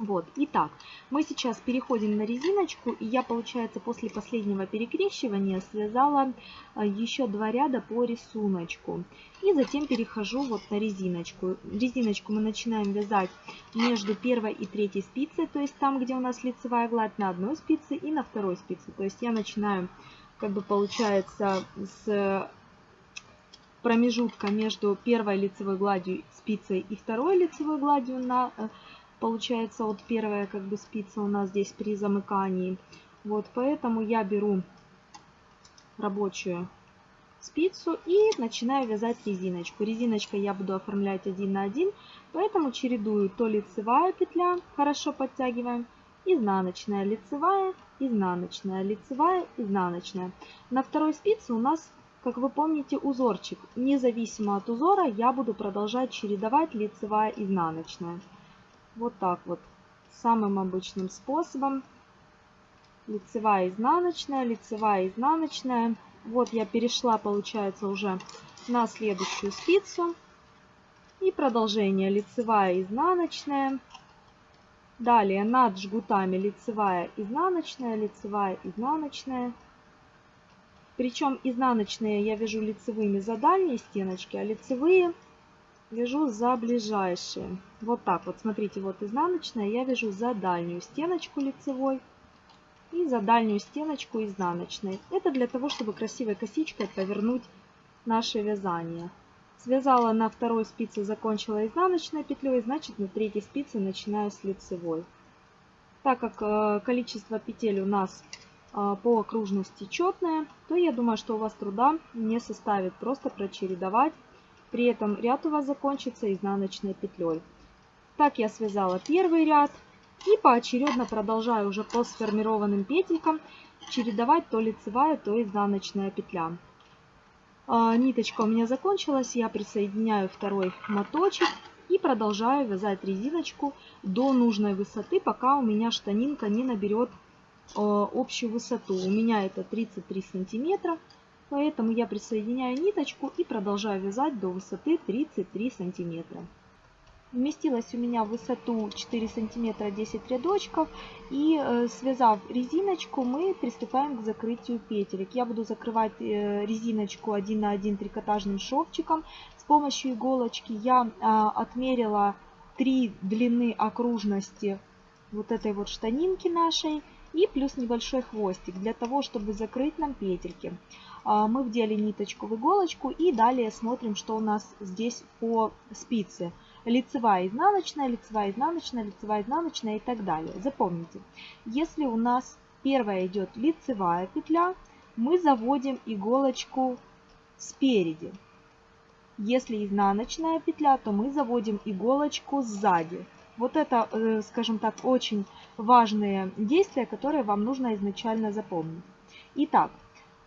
Вот, итак, мы сейчас переходим на резиночку, и я, получается, после последнего перекрещивания связала а, еще два ряда по рисунку. И затем перехожу вот на резиночку. Резиночку мы начинаем вязать между первой и третьей спицей, то есть там, где у нас лицевая гладь на одной спице и на второй спице. То есть я начинаю, как бы получается, с промежутка между первой лицевой гладью спицей и второй лицевой гладью на э, получается вот первая как бы спица у нас здесь при замыкании. Вот поэтому я беру рабочую спицу и начинаю вязать резиночку. Резиночкой я буду оформлять один на один, поэтому чередую то лицевая петля, хорошо подтягиваем, изнаночная, лицевая, изнаночная, лицевая, изнаночная. На второй спице у нас, как вы помните, узорчик. Независимо от узора я буду продолжать чередовать лицевая, изнаночная. Вот так вот, самым обычным способом. Лицевая, изнаночная, лицевая, изнаночная. Вот я перешла, получается, уже на следующую спицу. И продолжение лицевая, изнаночная. Далее над жгутами лицевая, изнаночная, лицевая, изнаночная. Причем изнаночные я вяжу лицевыми за дальние стеночки, а лицевые вяжу за ближайшие. Вот так вот, смотрите, вот изнаночная я вяжу за дальнюю стеночку лицевой и за дальнюю стеночку изнаночной. Это для того, чтобы красивой косичкой повернуть наше вязание. Связала на второй спице, закончила изнаночной петлей, значит на третьей спице начинаю с лицевой. Так как э, количество петель у нас а, по окружности четная, то я думаю, что у вас труда не составит просто прочередовать. При этом ряд у вас закончится изнаночной петлей. Так я связала первый ряд и поочередно продолжаю уже по сформированным петелькам чередовать то лицевая, то изнаночная петля. А, ниточка у меня закончилась, я присоединяю второй моточек и продолжаю вязать резиночку до нужной высоты, пока у меня штанинка не наберет Э, общую высоту. У меня это 33 сантиметра, поэтому я присоединяю ниточку и продолжаю вязать до высоты 33 сантиметра. Вместилась у меня в высоту 4 сантиметра 10 рядочков и э, связав резиночку мы приступаем к закрытию петелек. Я буду закрывать э, резиночку 1 на 1 трикотажным шовчиком. С помощью иголочки я а, отмерила 3 длины окружности вот этой вот штанинки нашей и плюс небольшой хвостик для того, чтобы закрыть нам петельки. А, мы вдели ниточку в иголочку и далее смотрим, что у нас здесь по спице. Лицевая, изнаночная, лицевая, изнаночная, лицевая, изнаночная и так далее. Запомните, если у нас первая идет лицевая петля, мы заводим иголочку спереди. Если изнаночная петля, то мы заводим иголочку сзади. Вот это, э, скажем так, очень важные действия, которые вам нужно изначально запомнить. Итак,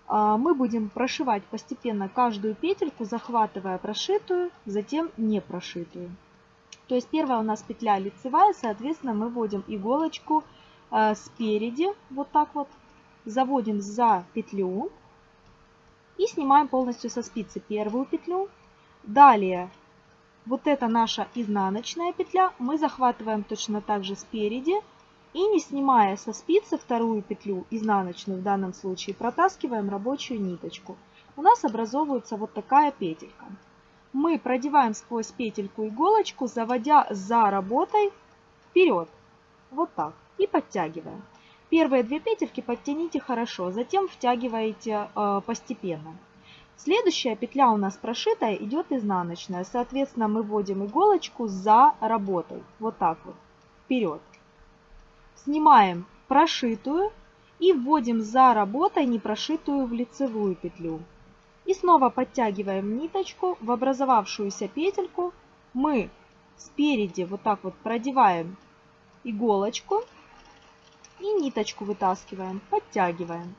а, мы будем прошивать постепенно каждую петельку, захватывая прошитую, затем не прошитую. То есть первая у нас петля лицевая, соответственно мы вводим иголочку а, спереди, вот так вот, заводим за петлю и снимаем полностью со спицы первую петлю. Далее вот это наша изнаночная петля. Мы захватываем точно так же спереди. И не снимая со спицы вторую петлю, изнаночную в данном случае, протаскиваем рабочую ниточку. У нас образовывается вот такая петелька. Мы продеваем сквозь петельку иголочку, заводя за работой вперед. Вот так. И подтягиваем. Первые две петельки подтяните хорошо, затем втягиваете э, постепенно. Следующая петля у нас прошитая идет изнаночная. Соответственно, мы вводим иголочку за работой. Вот так вот. Вперед. Снимаем прошитую и вводим за работой непрошитую в лицевую петлю. И снова подтягиваем ниточку в образовавшуюся петельку. Мы спереди вот так вот продеваем иголочку и ниточку вытаскиваем, подтягиваем.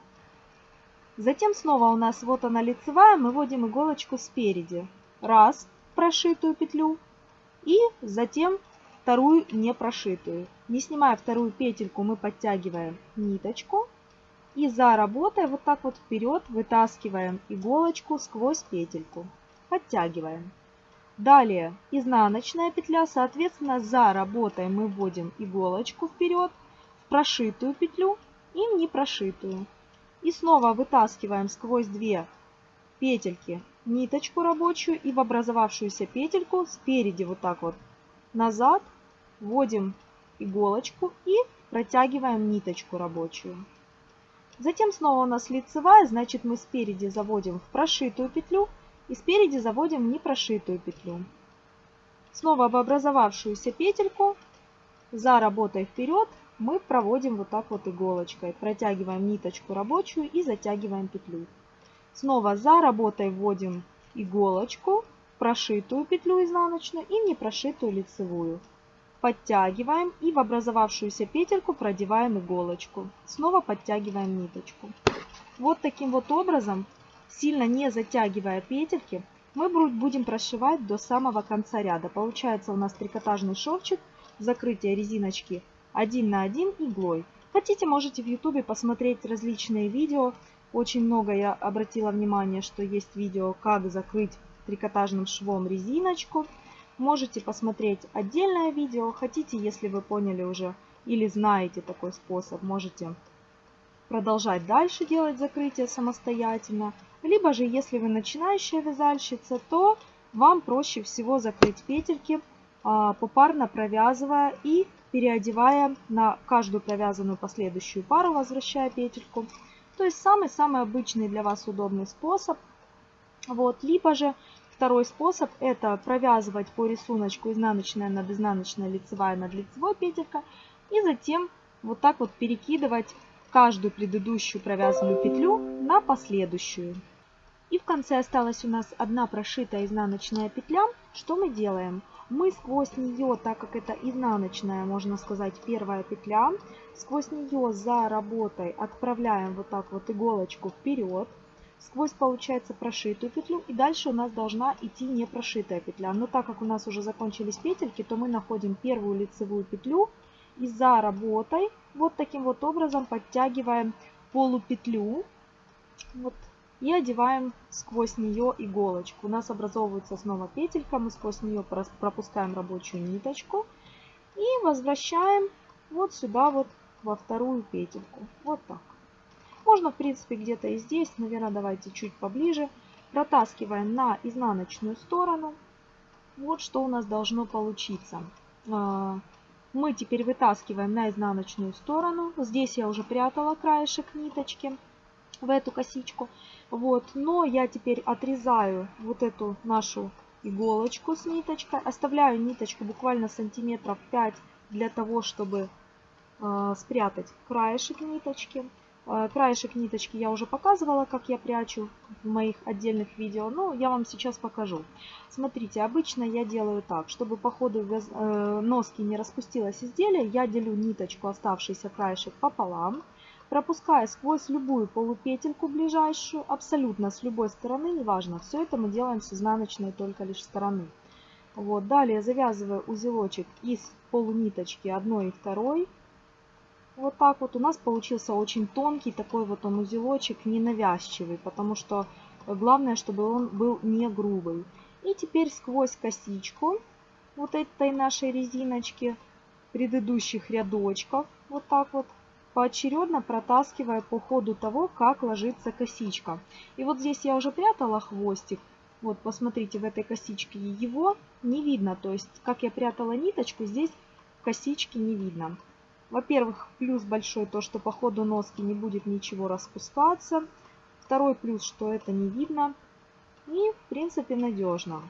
Затем снова у нас вот она лицевая, мы вводим иголочку спереди. Раз, прошитую петлю. И затем вторую не прошитую. Не снимая вторую петельку, мы подтягиваем ниточку. И за работой вот так вот вперед вытаскиваем иголочку сквозь петельку. Подтягиваем. Далее изнаночная петля, соответственно, за работой мы вводим иголочку вперед в прошитую петлю и в непрошитую. И снова вытаскиваем сквозь две петельки ниточку рабочую и в образовавшуюся петельку спереди вот так вот назад вводим иголочку и протягиваем ниточку рабочую. Затем снова у нас лицевая, значит мы спереди заводим в прошитую петлю и спереди заводим в непрошитую петлю. Снова в образовавшуюся петельку за работой вперед мы проводим вот так вот иголочкой. Протягиваем ниточку рабочую и затягиваем петлю. Снова за работой вводим иголочку, прошитую петлю изнаночную и не прошитую лицевую. Подтягиваем и в образовавшуюся петельку продеваем иголочку. Снова подтягиваем ниточку. Вот таким вот образом, сильно не затягивая петельки, мы будем прошивать до самого конца ряда. Получается у нас трикотажный шовчик, закрытие резиночки один на один иглой. Хотите, можете в ютубе посмотреть различные видео. Очень много я обратила внимание, что есть видео, как закрыть трикотажным швом резиночку. Можете посмотреть отдельное видео. Хотите, если вы поняли уже или знаете такой способ, можете продолжать дальше делать закрытие самостоятельно. Либо же, если вы начинающая вязальщица, то вам проще всего закрыть петельки, а, попарно провязывая и переодевая на каждую провязанную последующую пару, возвращая петельку. То есть самый-самый обычный для вас удобный способ. Вот. Либо же второй способ это провязывать по рисунку изнаночная над изнаночной, лицевая над лицевой петелька. И затем вот так вот перекидывать каждую предыдущую провязанную петлю на последующую. И в конце осталась у нас одна прошитая изнаночная петля. Что мы делаем? Мы сквозь нее, так как это изнаночная, можно сказать, первая петля, сквозь нее за работой отправляем вот так вот иголочку вперед, сквозь получается прошитую петлю и дальше у нас должна идти не прошитая петля. Но так как у нас уже закончились петельки, то мы находим первую лицевую петлю и за работой вот таким вот образом подтягиваем полупетлю вот, и одеваем сквозь нее иголочку. У нас образовывается снова петелька, мы сквозь нее пропускаем рабочую ниточку и возвращаем вот сюда вот во вторую петельку. Вот так. Можно, в принципе, где-то и здесь, наверное, давайте чуть поближе. Протаскиваем на изнаночную сторону. Вот что у нас должно получиться. А, мы теперь вытаскиваем на изнаночную сторону. Здесь я уже прятала краешек ниточки в эту косичку. Вот, но я теперь отрезаю вот эту нашу иголочку с ниточкой. Оставляю ниточку буквально сантиметров 5 для того, чтобы э, спрятать краешек ниточки. Э, краешек ниточки я уже показывала, как я прячу в моих отдельных видео, но я вам сейчас покажу. Смотрите, обычно я делаю так, чтобы по ходу э, носки не распустилось изделие, я делю ниточку, оставшийся краешек пополам, пропуская сквозь любую полупетельку ближайшую, абсолютно с любой стороны, неважно, все это мы делаем с изнаночной только лишь стороны. Вот, далее завязываю узелочек из полуниточки одной и второй, вот так вот у нас получился очень тонкий такой вот он узелочек, ненавязчивый, потому что главное, чтобы он был не грубый. И теперь сквозь косичку вот этой нашей резиночки предыдущих рядочков, вот так вот, поочередно протаскивая по ходу того, как ложится косичка. И вот здесь я уже прятала хвостик. Вот, посмотрите, в этой косичке его не видно. То есть, как я прятала ниточку, здесь косички не видно. Во-первых, плюс большой то, что по ходу носки не будет ничего распускаться. Второй плюс, что это не видно. И, в принципе, надежно.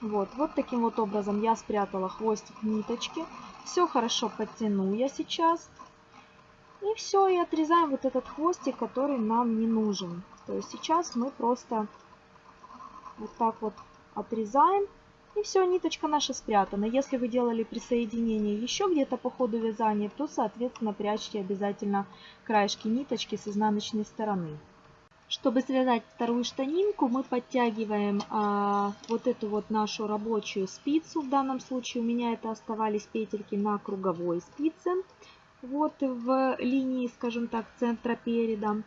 Вот, вот таким вот образом я спрятала хвостик ниточки. Все хорошо подтяну я сейчас. И все, и отрезаем вот этот хвостик, который нам не нужен. То есть сейчас мы просто вот так вот отрезаем. И все, ниточка наша спрятана. Если вы делали присоединение еще где-то по ходу вязания, то, соответственно, прячьте обязательно краешки ниточки с изнаночной стороны. Чтобы связать вторую штанинку, мы подтягиваем а, вот эту вот нашу рабочую спицу. В данном случае у меня это оставались петельки на круговой спице. Вот в линии, скажем так, центра переда.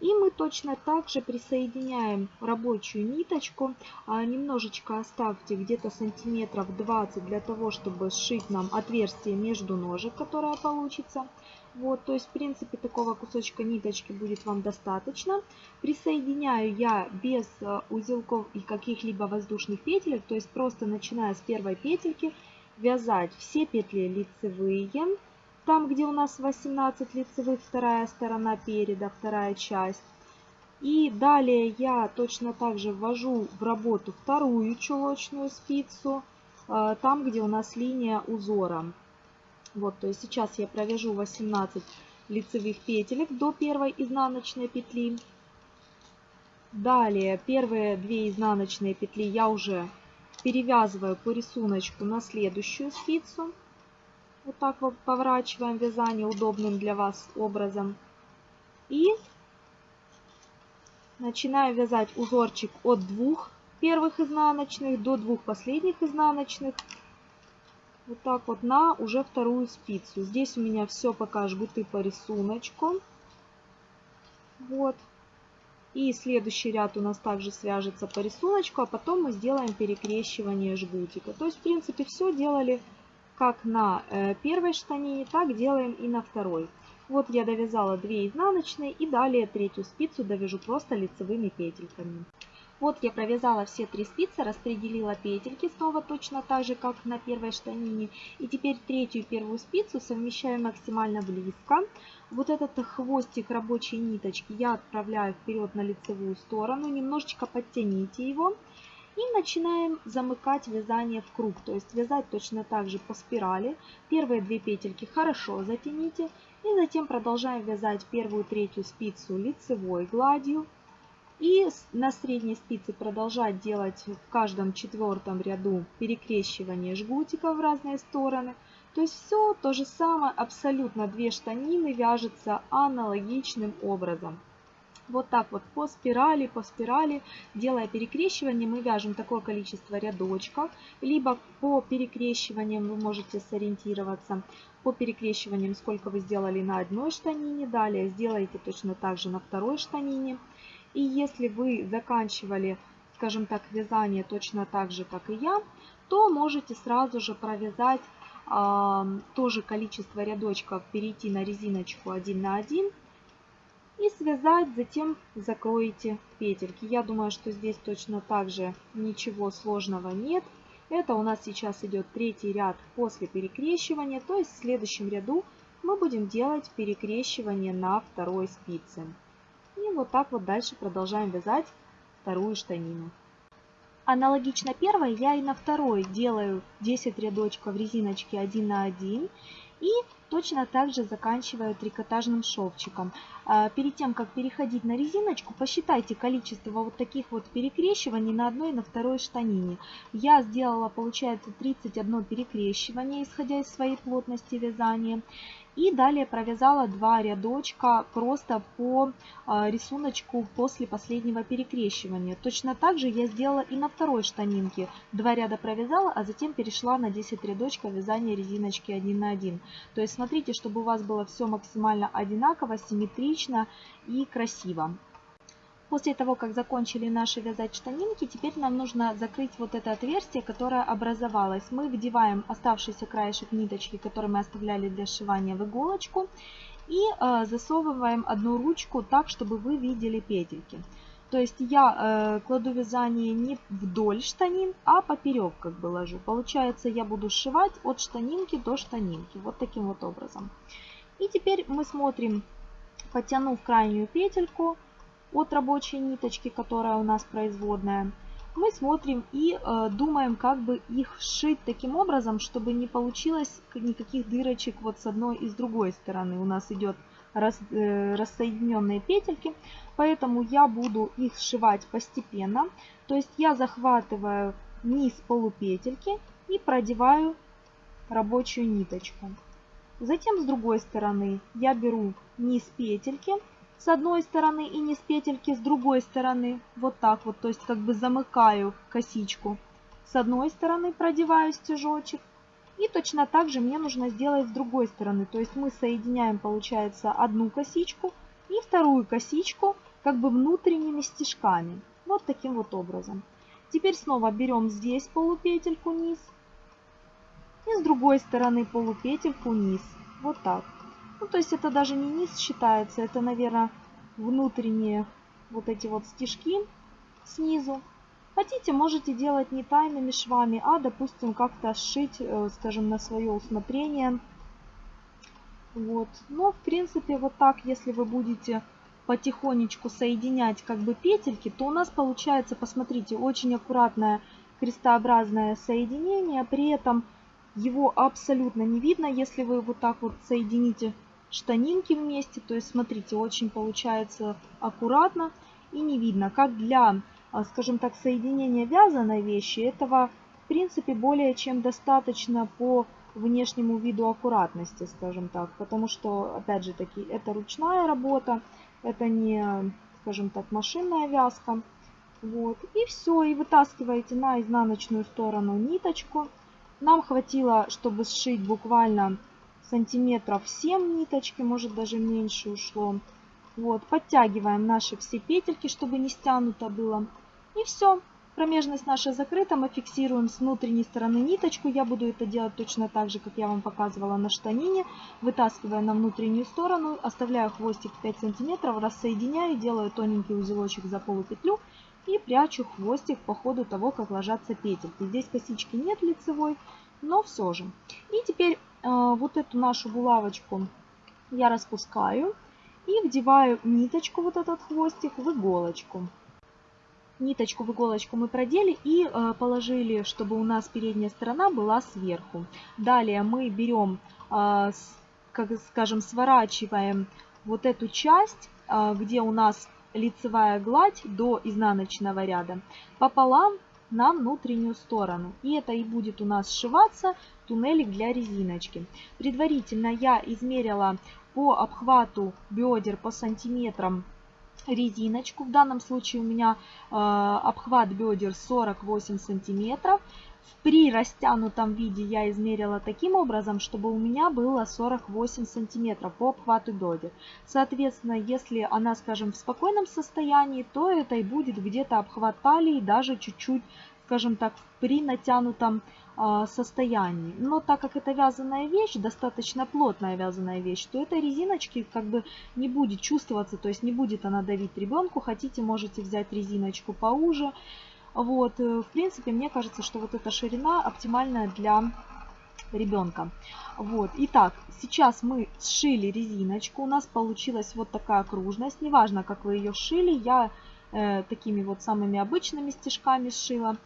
И мы точно так же присоединяем рабочую ниточку. А, немножечко оставьте где-то сантиметров 20 для того, чтобы сшить нам отверстие между ножек, которое получится. Вот, то есть, в принципе, такого кусочка ниточки будет вам достаточно. Присоединяю я без э, узелков и каких-либо воздушных петелек, то есть просто начиная с первой петельки, вязать все петли лицевые там, где у нас 18 лицевых, вторая сторона переда, вторая часть. И далее я точно так же ввожу в работу вторую чулочную спицу, э, там, где у нас линия узора. Вот, то есть сейчас я провяжу 18 лицевых петелек до первой изнаночной петли. Далее первые две изнаночные петли я уже перевязываю по рисунку на следующую спицу. Вот так вот поворачиваем вязание удобным для вас образом. И начинаю вязать узорчик от двух первых изнаночных до двух последних изнаночных. Вот так вот на уже вторую спицу. Здесь у меня все пока жгуты по рисунку. Вот. И следующий ряд у нас также свяжется по рисунку, а потом мы сделаем перекрещивание жгутика. То есть, в принципе, все делали как на э, первой штанине, так делаем и на второй. Вот я довязала 2 изнаночные и далее третью спицу довяжу просто лицевыми петельками. Вот я провязала все три спицы, распределила петельки снова точно так же, как на первой штанине. И теперь третью первую спицу совмещаю максимально близко. Вот этот хвостик рабочей ниточки я отправляю вперед на лицевую сторону. Немножечко подтяните его. И начинаем замыкать вязание в круг, то есть вязать точно так же по спирали. Первые две петельки хорошо затяните И затем продолжаем вязать первую третью спицу лицевой гладью. И на средней спице продолжать делать в каждом четвертом ряду перекрещивание жгутиков в разные стороны. То есть все то же самое, абсолютно две штанины вяжется аналогичным образом. Вот так вот по спирали, по спирали, делая перекрещивание, мы вяжем такое количество рядочков. Либо по перекрещиваниям вы можете сориентироваться. По перекрещиваниям, сколько вы сделали на одной штанине. Далее сделаете точно так же на второй штанине. И если вы заканчивали, скажем так, вязание точно так же, как и я, то можете сразу же провязать э, тоже количество рядочков, перейти на резиночку 1 на 1 и связать, затем закроете петельки. Я думаю, что здесь точно так же ничего сложного нет. Это у нас сейчас идет третий ряд после перекрещивания, то есть в следующем ряду мы будем делать перекрещивание на второй спице. И вот так вот дальше продолжаем вязать вторую штанину. Аналогично первой я и на второй делаю 10 рядочков резиночки 1 на 1 и точно так же заканчиваю трикотажным шовчиком. А, перед тем, как переходить на резиночку, посчитайте количество вот таких вот перекрещиваний на одной и на второй штанине. Я сделала, получается, 31 перекрещивание, исходя из своей плотности вязания. И далее провязала два рядочка просто по а, рисунку после последнего перекрещивания. Точно так же я сделала и на второй штанинке. Два ряда провязала, а затем перешла на 10 рядочков вязания резиночки 1 на 1. То есть смотрите, чтобы у вас было все максимально одинаково, симметрично и красиво. После того, как закончили наши вязать штанинки, теперь нам нужно закрыть вот это отверстие, которое образовалось. Мы вдеваем оставшийся краешек ниточки, который мы оставляли для сшивания в иголочку, и э, засовываем одну ручку так, чтобы вы видели петельки. То есть я э, кладу вязание не вдоль штанин, а поперек как бы ложу. Получается, я буду сшивать от штанинки до штанинки. Вот таким вот образом. И теперь мы смотрим, потянув крайнюю петельку, от рабочей ниточки, которая у нас производная, мы смотрим и э, думаем, как бы их сшить таким образом, чтобы не получилось никаких дырочек вот с одной и с другой стороны. У нас идет рас, э, рассоединенные петельки, поэтому я буду их сшивать постепенно. То есть я захватываю низ полупетельки и продеваю рабочую ниточку. Затем с другой стороны я беру низ петельки с одной стороны и с петельки с другой стороны. Вот так вот, то есть как бы замыкаю косичку. С одной стороны продеваю стежочек. И точно так же мне нужно сделать с другой стороны. То есть мы соединяем, получается, одну косичку и вторую косичку как бы внутренними стежками. Вот таким вот образом. Теперь снова берем здесь полупетельку низ. И с другой стороны полупетельку низ. Вот так. Ну, то есть это даже не низ считается, это, наверное, внутренние вот эти вот стежки снизу. Хотите, можете делать не тайными швами, а, допустим, как-то сшить, э, скажем, на свое усмотрение. Вот. Но, в принципе, вот так, если вы будете потихонечку соединять как бы петельки, то у нас получается, посмотрите, очень аккуратное крестообразное соединение. При этом его абсолютно не видно, если вы вот так вот соедините штанинки вместе. То есть, смотрите, очень получается аккуратно и не видно. Как для, а, скажем так, соединения вязаной вещи, этого, в принципе, более чем достаточно по внешнему виду аккуратности, скажем так. Потому что, опять же таки, это ручная работа, это не, скажем так, машинная вязка. Вот. И все, и вытаскиваете на изнаночную сторону ниточку. Нам хватило, чтобы сшить буквально сантиметров 7 ниточки, может даже меньше ушло. Вот, подтягиваем наши все петельки, чтобы не стянуто было. И все. Промежность наша закрыта, мы фиксируем с внутренней стороны ниточку. Я буду это делать точно так же, как я вам показывала на штанине. Вытаскивая на внутреннюю сторону, оставляю хвостик 5 сантиметров, рассоединяю, делаю тоненький узелочек за полупетлю и прячу хвостик по ходу того, как ложатся петельки. Здесь косички нет лицевой, но все же. И теперь а, вот эту нашу булавочку я распускаю и вдеваю ниточку, вот этот хвостик, в иголочку. Ниточку в иголочку мы продели и э, положили, чтобы у нас передняя сторона была сверху. Далее мы берем э, как скажем, сворачиваем вот эту часть, а, где у нас лицевая гладь до изнаночного ряда, пополам на внутреннюю сторону. И это и будет у нас сшиваться туннелик для резиночки. Предварительно я измерила по обхвату бедер по сантиметрам резиночку. В данном случае у меня э, обхват бедер 48 сантиметров. При растянутом виде я измерила таким образом, чтобы у меня было 48 сантиметров по обхвату бедер. Соответственно, если она, скажем, в спокойном состоянии, то это и будет где-то обхват талии, даже чуть-чуть, скажем так, при натянутом э, состоянии. Но так как это вязаная вещь, достаточно плотная вязаная вещь, то этой резиночки как бы не будет чувствоваться, то есть не будет она давить ребенку. Хотите, можете взять резиночку поуже. Вот, э, в принципе, мне кажется, что вот эта ширина оптимальная для ребенка. Вот, итак, сейчас мы сшили резиночку, у нас получилась вот такая окружность. Неважно, как вы ее шили, я э, такими вот самыми обычными стежками сшила.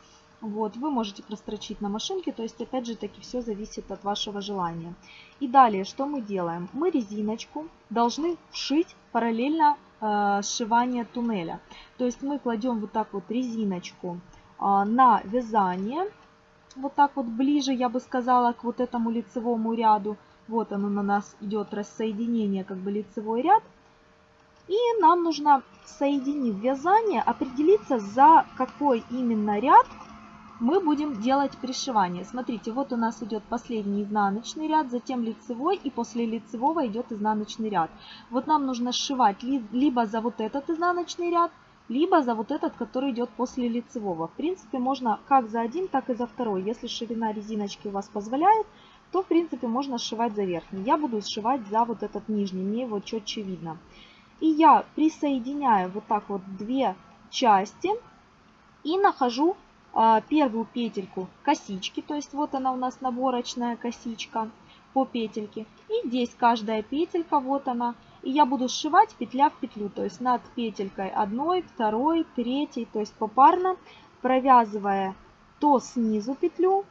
Вот, вы можете прострочить на машинке, то есть опять же таки все зависит от вашего желания. И далее, что мы делаем? Мы резиночку должны вшить параллельно э, сшивания туннеля. То есть мы кладем вот так вот резиночку э, на вязание, вот так вот ближе, я бы сказала, к вот этому лицевому ряду. Вот оно на нас идет рассоединение, как бы лицевой ряд. И нам нужно, соединив вязание, определиться, за какой именно ряд мы будем делать пришивание. Смотрите, вот у нас идет последний изнаночный ряд, затем лицевой, и после лицевого идет изнаночный ряд. Вот нам нужно сшивать либо за вот этот изнаночный ряд, либо за вот этот, который идет после лицевого. В принципе, можно как за один, так и за второй. Если ширина резиночки у вас позволяет, то в принципе можно сшивать за верхний. Я буду сшивать за вот этот нижний, мне его четче видно. И я присоединяю вот так вот две части и нахожу первую петельку косички, то есть вот она у нас наборочная косичка по петельке. И здесь каждая петелька, вот она. И я буду сшивать петля в петлю, то есть над петелькой одной, второй, третьей, то есть попарно, провязывая то снизу петлю,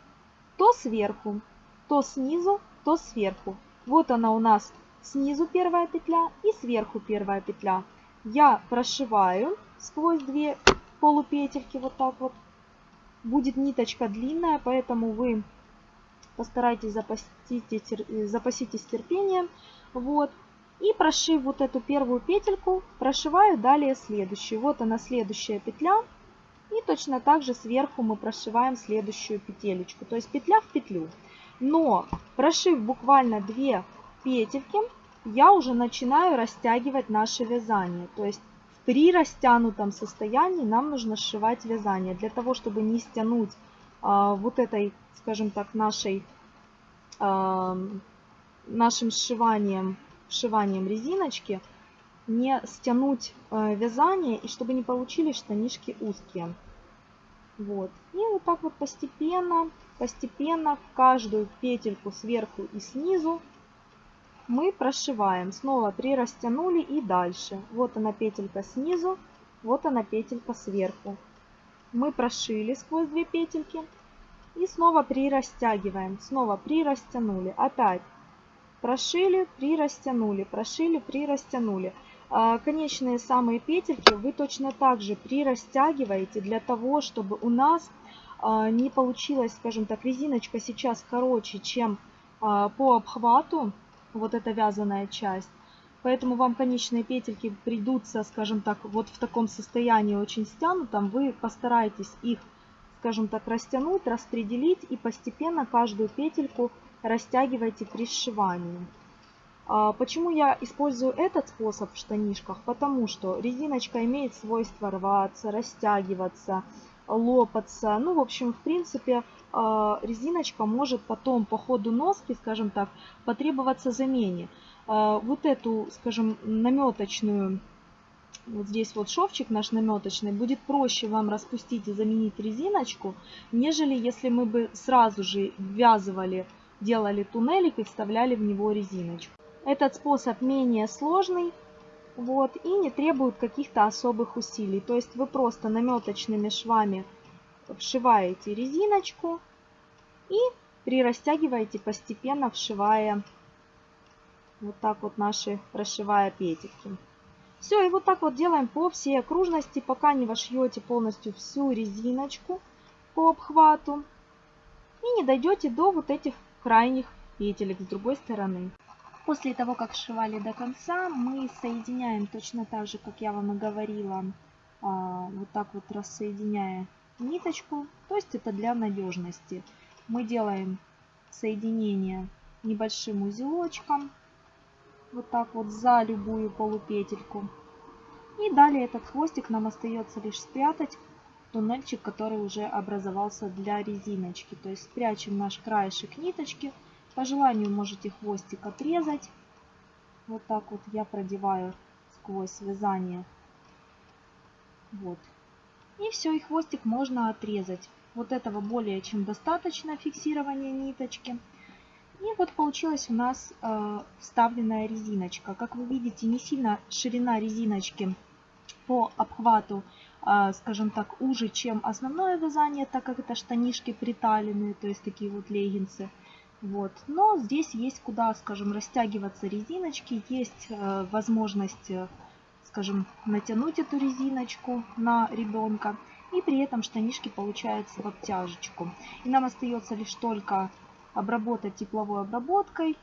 то сверху, то снизу, то сверху. Вот она у нас снизу первая петля и сверху первая петля. Я прошиваю сквозь две полупетельки вот так вот Будет ниточка длинная, поэтому вы постарайтесь запаситесь, запаситесь терпением. Вот. И прошив вот эту первую петельку, прошиваю далее следующую. Вот она следующая петля. И точно так же сверху мы прошиваем следующую петелечку. То есть петля в петлю. Но прошив буквально 2 петельки, я уже начинаю растягивать наше вязание. То есть при растянутом состоянии нам нужно сшивать вязание. Для того, чтобы не стянуть а, вот этой, скажем так, нашей, а, нашим сшиванием, сшиванием резиночки, не стянуть а, вязание и чтобы не получились штанишки узкие. Вот. И вот так вот постепенно, постепенно в каждую петельку сверху и снизу мы прошиваем. Снова прирастянули и дальше. Вот она петелька снизу, вот она петелька сверху. Мы прошили сквозь две петельки и снова прирастягиваем. Снова прирастянули. Опять прошили, прирастянули, прошили, прирастянули. А, конечные самые петельки вы точно так же прирастягиваете для того, чтобы у нас а, не получилось, скажем так, резиночка сейчас короче, чем а, по обхвату вот эта вязаная часть. Поэтому вам конечные петельки придутся, скажем так, вот в таком состоянии очень стянутом. Вы постарайтесь их, скажем так, растянуть, распределить и постепенно каждую петельку растягивайте при сшивании. А почему я использую этот способ в штанишках? Потому что резиночка имеет свойство рваться, растягиваться, лопаться. Ну, в общем, в принципе, резиночка может потом по ходу носки, скажем так, потребоваться замене. А, вот эту, скажем, наметочную, вот здесь вот шовчик наш наметочный, будет проще вам распустить и заменить резиночку, нежели если мы бы сразу же ввязывали, делали туннелик и вставляли в него резиночку. Этот способ менее сложный, вот, и не требует каких-то особых усилий. То есть вы просто наметочными швами вшиваете резиночку и прирастягиваете постепенно, вшивая Вот так вот наши прошивая петельки. Все, и вот так вот делаем по всей окружности, пока не вошьете полностью всю резиночку по обхвату. И не дойдете до вот этих крайних петелек с другой стороны. После того, как сшивали до конца, мы соединяем точно так же, как я вам и говорила, а, вот так вот рассоединяя ниточку. То есть это для надежности. Мы делаем соединение небольшим узелочком вот так вот за любую полупетельку. И далее этот хвостик нам остается лишь спрятать туннельчик, который уже образовался для резиночки. То есть спрячем наш краешек ниточки. По желанию можете хвостик отрезать. Вот так вот я продеваю сквозь вязание. Вот. И все, и хвостик можно отрезать. Вот этого более чем достаточно фиксирования ниточки. И вот получилась у нас э, вставленная резиночка. Как вы видите, не сильно ширина резиночки по обхвату, э, скажем так, уже, чем основное вязание, так как это штанишки приталенные, то есть такие вот леггинсы. Вот. Но здесь есть куда, скажем, растягиваться резиночки, есть э, возможность, э, скажем, натянуть эту резиночку на ребенка. И при этом штанишки получаются в обтяжечку. И нам остается лишь только обработать тепловой обработкой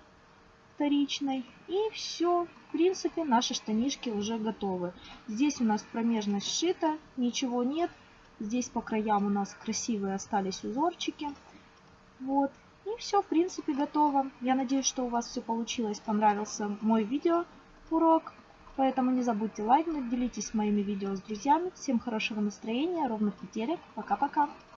вторичной. И все, в принципе, наши штанишки уже готовы. Здесь у нас промежность сшита, ничего нет. Здесь по краям у нас красивые остались узорчики. Вот. И все, в принципе, готово. Я надеюсь, что у вас все получилось, понравился мой видео урок. Поэтому не забудьте лайкнуть, делитесь моими видео с друзьями. Всем хорошего настроения, ровных петелек. Пока-пока.